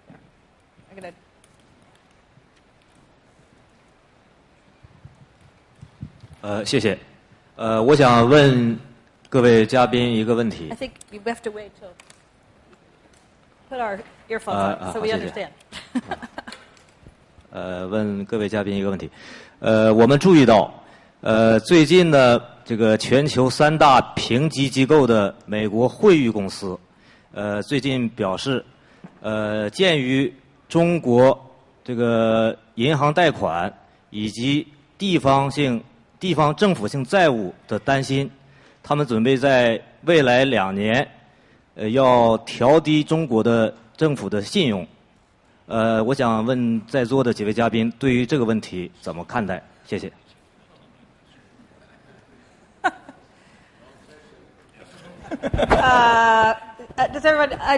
S10: 呃，谢谢。呃，我想问各位嘉宾一个问题
S1: I。think we have to wait till put our earphones
S10: Uh,
S1: on
S10: uh,
S1: so we understand.
S10: 呃，问各位嘉宾一个问题。呃，我们注意到，呃，最近呢，这个全球三大评级机构的美国惠誉公司，呃，最近表示，呃，鉴于中国这个银行贷款以及地方性、地方政府性债务的担心，他们准备在未来两年，呃，要调低中国的政府的信用。呃，我想问在座的几位嘉宾对于这个问题怎么看待？谢谢。
S1: Uh, uh, does everyone? I,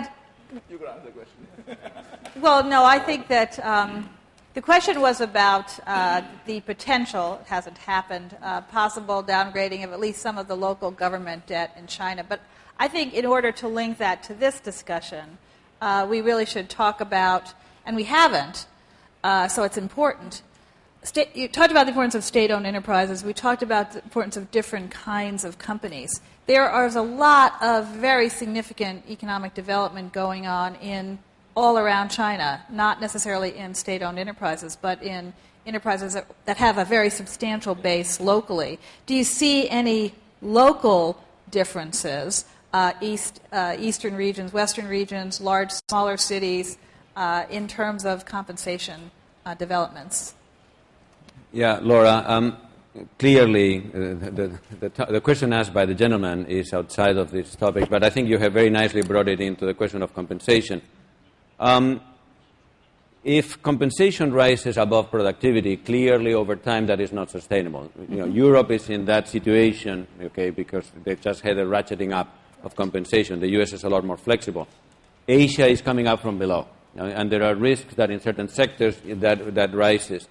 S4: You could answer the question.
S1: well, no, I think that um, the question was about uh, the potential, it hasn't happened, uh, possible downgrading of at least some of the local government debt in China. But I think in order to link that to this discussion, uh, we really should talk about, and we haven't, uh, so it's important. State, you talked about the importance of state owned enterprises. We talked about the importance of different kinds of companies. There is a lot of very significant economic development going on in all around China, not necessarily in state owned enterprises, but in enterprises that, that have a very substantial base locally. Do you see any local differences, uh, east, uh, eastern regions, western regions, large, smaller cities, uh, in terms of compensation uh, developments?
S3: Yeah, Laura, um, clearly uh, the, the, the, the question asked by the gentleman is outside of this topic, but I think you have very nicely brought it into the question of compensation. Um, if compensation rises above productivity, clearly over time that is not sustainable. You know, Europe is in that situation, okay, because they've just had a ratcheting up of compensation. The U.S. is a lot more flexible. Asia is coming up from below, and there are risks that in certain sectors that, that rises.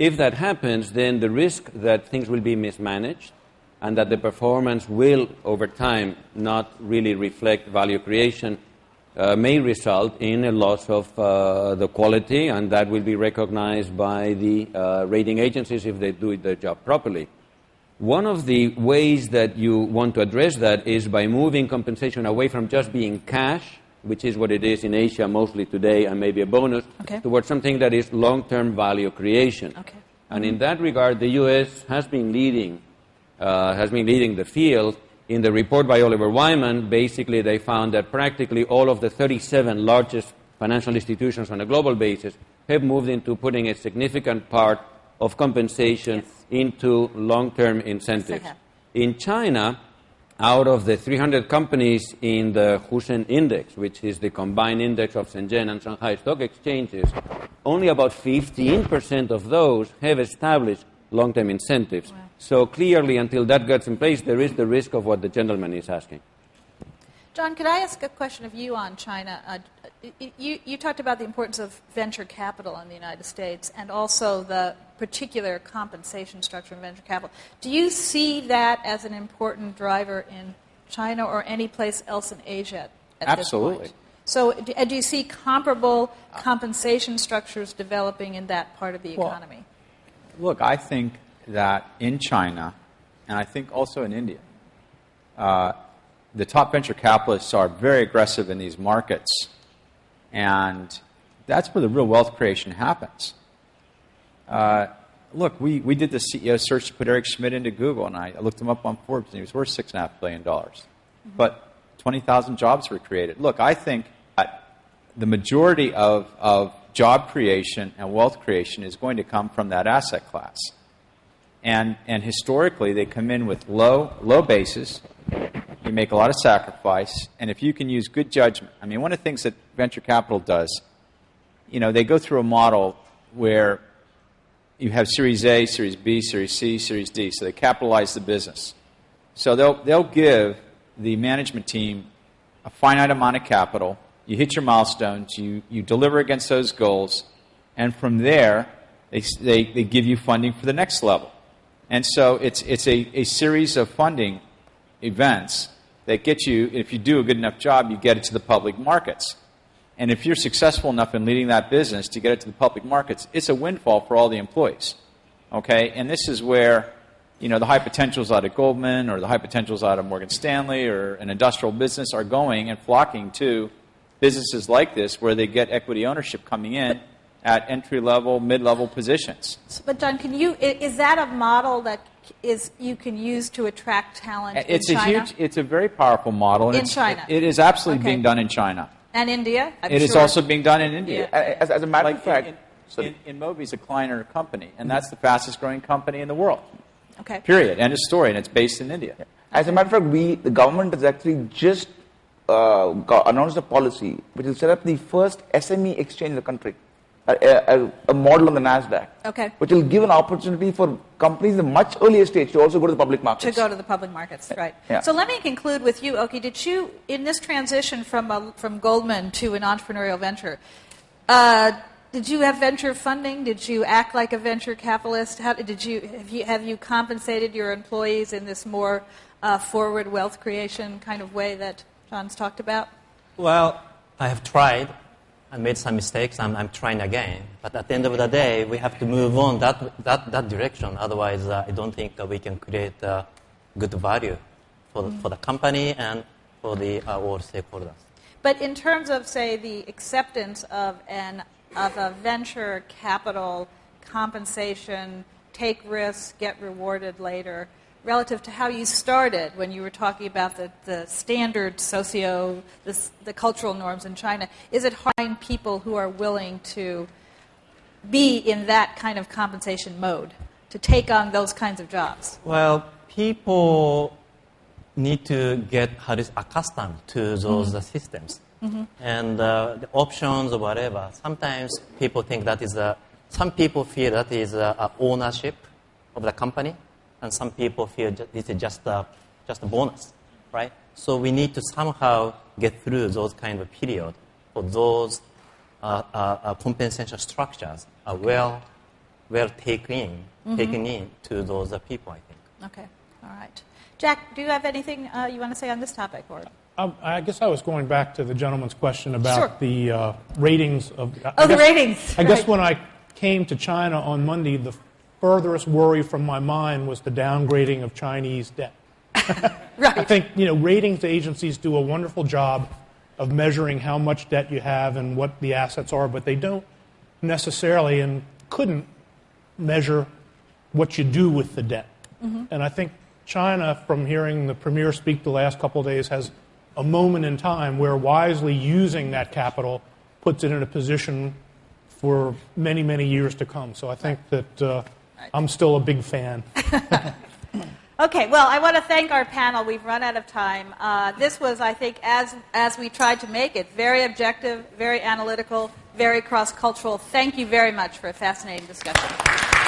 S3: If that happens, then the risk that things will be mismanaged and that the performance will, over time, not really reflect value creation uh, may result in a loss of uh, the quality, and that will be recognized by the uh, rating agencies if they do their job properly. One of the ways that you want to address that is by moving compensation away from just being cash, which is what it is in Asia mostly today, and maybe a bonus,
S1: Okay.
S3: towards something that is long-term value creation.
S1: Okay.
S3: And in that regard, the U.S. has been leading, uh, has been leading the field. In the report by Oliver Wyman, basically they found that practically all of the 37 largest financial institutions on a global basis have moved into putting a significant part of compensation
S1: Yes.
S3: into long-term incentives. In China, out of the 300 companies in the Hushen Index, which is the combined index of Shenzhen and Shanghai stock exchanges, only about 15% of those have established long-term incentives. So clearly, until that gets in place, there is the risk of what the gentleman is asking.
S1: John, could I ask a question of you on China? Uh, you, you talked about the importance of venture capital in the United States and also the particular compensation structure in venture capital. Do you see that as an important driver in China or any place else in Asia at
S6: Absolutely.
S1: this point? So, do, do you see comparable compensation structures developing in that part of the
S6: Well,
S1: economy?
S6: Look, I think that in China, and I think also in India, uh, the top venture capitalists are very aggressive in these markets, and that's where the real wealth creation happens. Uh, look, we, we did the CEO search to put Eric Schmidt into Google, and I looked him up on Forbes, and he was worth $6.5 billion. But 20,000 jobs were created. Look, I think that the majority of, of job creation and wealth creation is going to come from that asset class. And, and historically, they come in with low, low bases. You make a lot of sacrifice. And if you can use good judgment, I mean, one of the things that venture capital does, you know, they go through a model where you have Series A, Series B, Series C, Series D. So they capitalize the business. So they'll, they'll give the management team a finite amount of capital. You hit your milestones, you, you deliver against those goals, and from there, they, they, they give you funding for the next level. And so it's, it's a, a series of funding events that get you, if you do a good enough job, you get it to the public markets. And if you're successful enough in leading that business to get it to the public markets, it's a windfall for all the employees. Okay? And this is where, you know, the high potentials out of Goldman or the high potentials out of Morgan Stanley or an industrial business are going and flocking to businesses like this where they get equity ownership coming in at entry level, mid level positions.
S1: But John, can you is that a model that is you can use to attract talent
S6: it's
S1: in
S6: a
S1: China?
S6: huge it's a very powerful model and
S1: In
S6: it's-
S1: China.
S6: it is absolutely
S1: Okay.
S6: being done in China.
S1: and India? I'm
S6: It is
S1: sure.
S6: also being done in India.
S4: As, as a matter
S6: Like
S4: of fact,
S6: in,
S4: sorry.
S6: in, InMobi's a Kleiner company, and that's the fastest growing company in the world.
S1: Okay.
S6: Period. End of story, and it's based in India.
S4: As a matter of fact, we, the government has actually just uh, got, announced a policy which will set up the first SME exchange in the country, a, a, a model on the NASDAQ,
S1: Okay.
S4: which will give an opportunity for companies in a much earlier stage to also go to the public markets.
S1: to go to the public markets, right?
S4: Yeah.
S1: So let me conclude with you, Oki. Did you, in this transition from a, from Goldman to an entrepreneurial venture, uh, did you have venture funding? Did you act like a venture capitalist? How did you have you have you compensated your employees in this more uh, forward wealth creation kind of way that John's talked about?
S5: Well, I have tried. I made some mistakes. I'm, I'm trying again. But at the end of the day, we have to move on that, that, that direction. Otherwise, uh, I don't think uh, we can create uh, good value for, the, for the company and for the uh, all stakeholders.
S1: But in terms of, say, the acceptance of an of a venture capital compensation, take risks, get rewarded later, relative to how you started when you were talking about the, the standard socio, the, the cultural norms in China, is it hard people who are willing to be in that kind of compensation mode, to take on those kinds of jobs?
S5: Well, people need to get accustomed to those uh, systems. And uh, the options or whatever. Sometimes people think that is a, some people feel that is a, a ownership of the company, and some people feel this is just a, just a bonus, right? So we need to somehow get through those kind of period for those uh, uh, uh, compensation structures are well, well taken in, taken in to those uh, people, I think.
S1: Okay, all right. Jack, do you have anything uh, you want to say on this topic? Or?
S2: Um, I guess I was going back to the gentleman's question about
S1: Sure.
S2: the uh, ratings of. I
S1: Oh, the
S2: guess-
S1: ratings,
S2: I guess
S1: right.
S2: when I came to China on Monday, the furthest worry from my mind was the downgrading of Chinese debt.
S1: Right.
S2: I think you know ratings agencies do a wonderful job of measuring how much debt you have and what the assets are, but they don't necessarily and couldn't measure what you do with the debt. And I think China, from hearing the premier speak the last couple of days, has a moment in time where wisely using that capital puts it in a position for many, many years to come. So I think that uh, I'm still a big fan.
S1: Okay, well, I want to thank our panel. We've run out of time. Uh, this was, I think, as, as we tried to make it, very objective, very analytical, very cross cultural. Thank you very much for a fascinating discussion.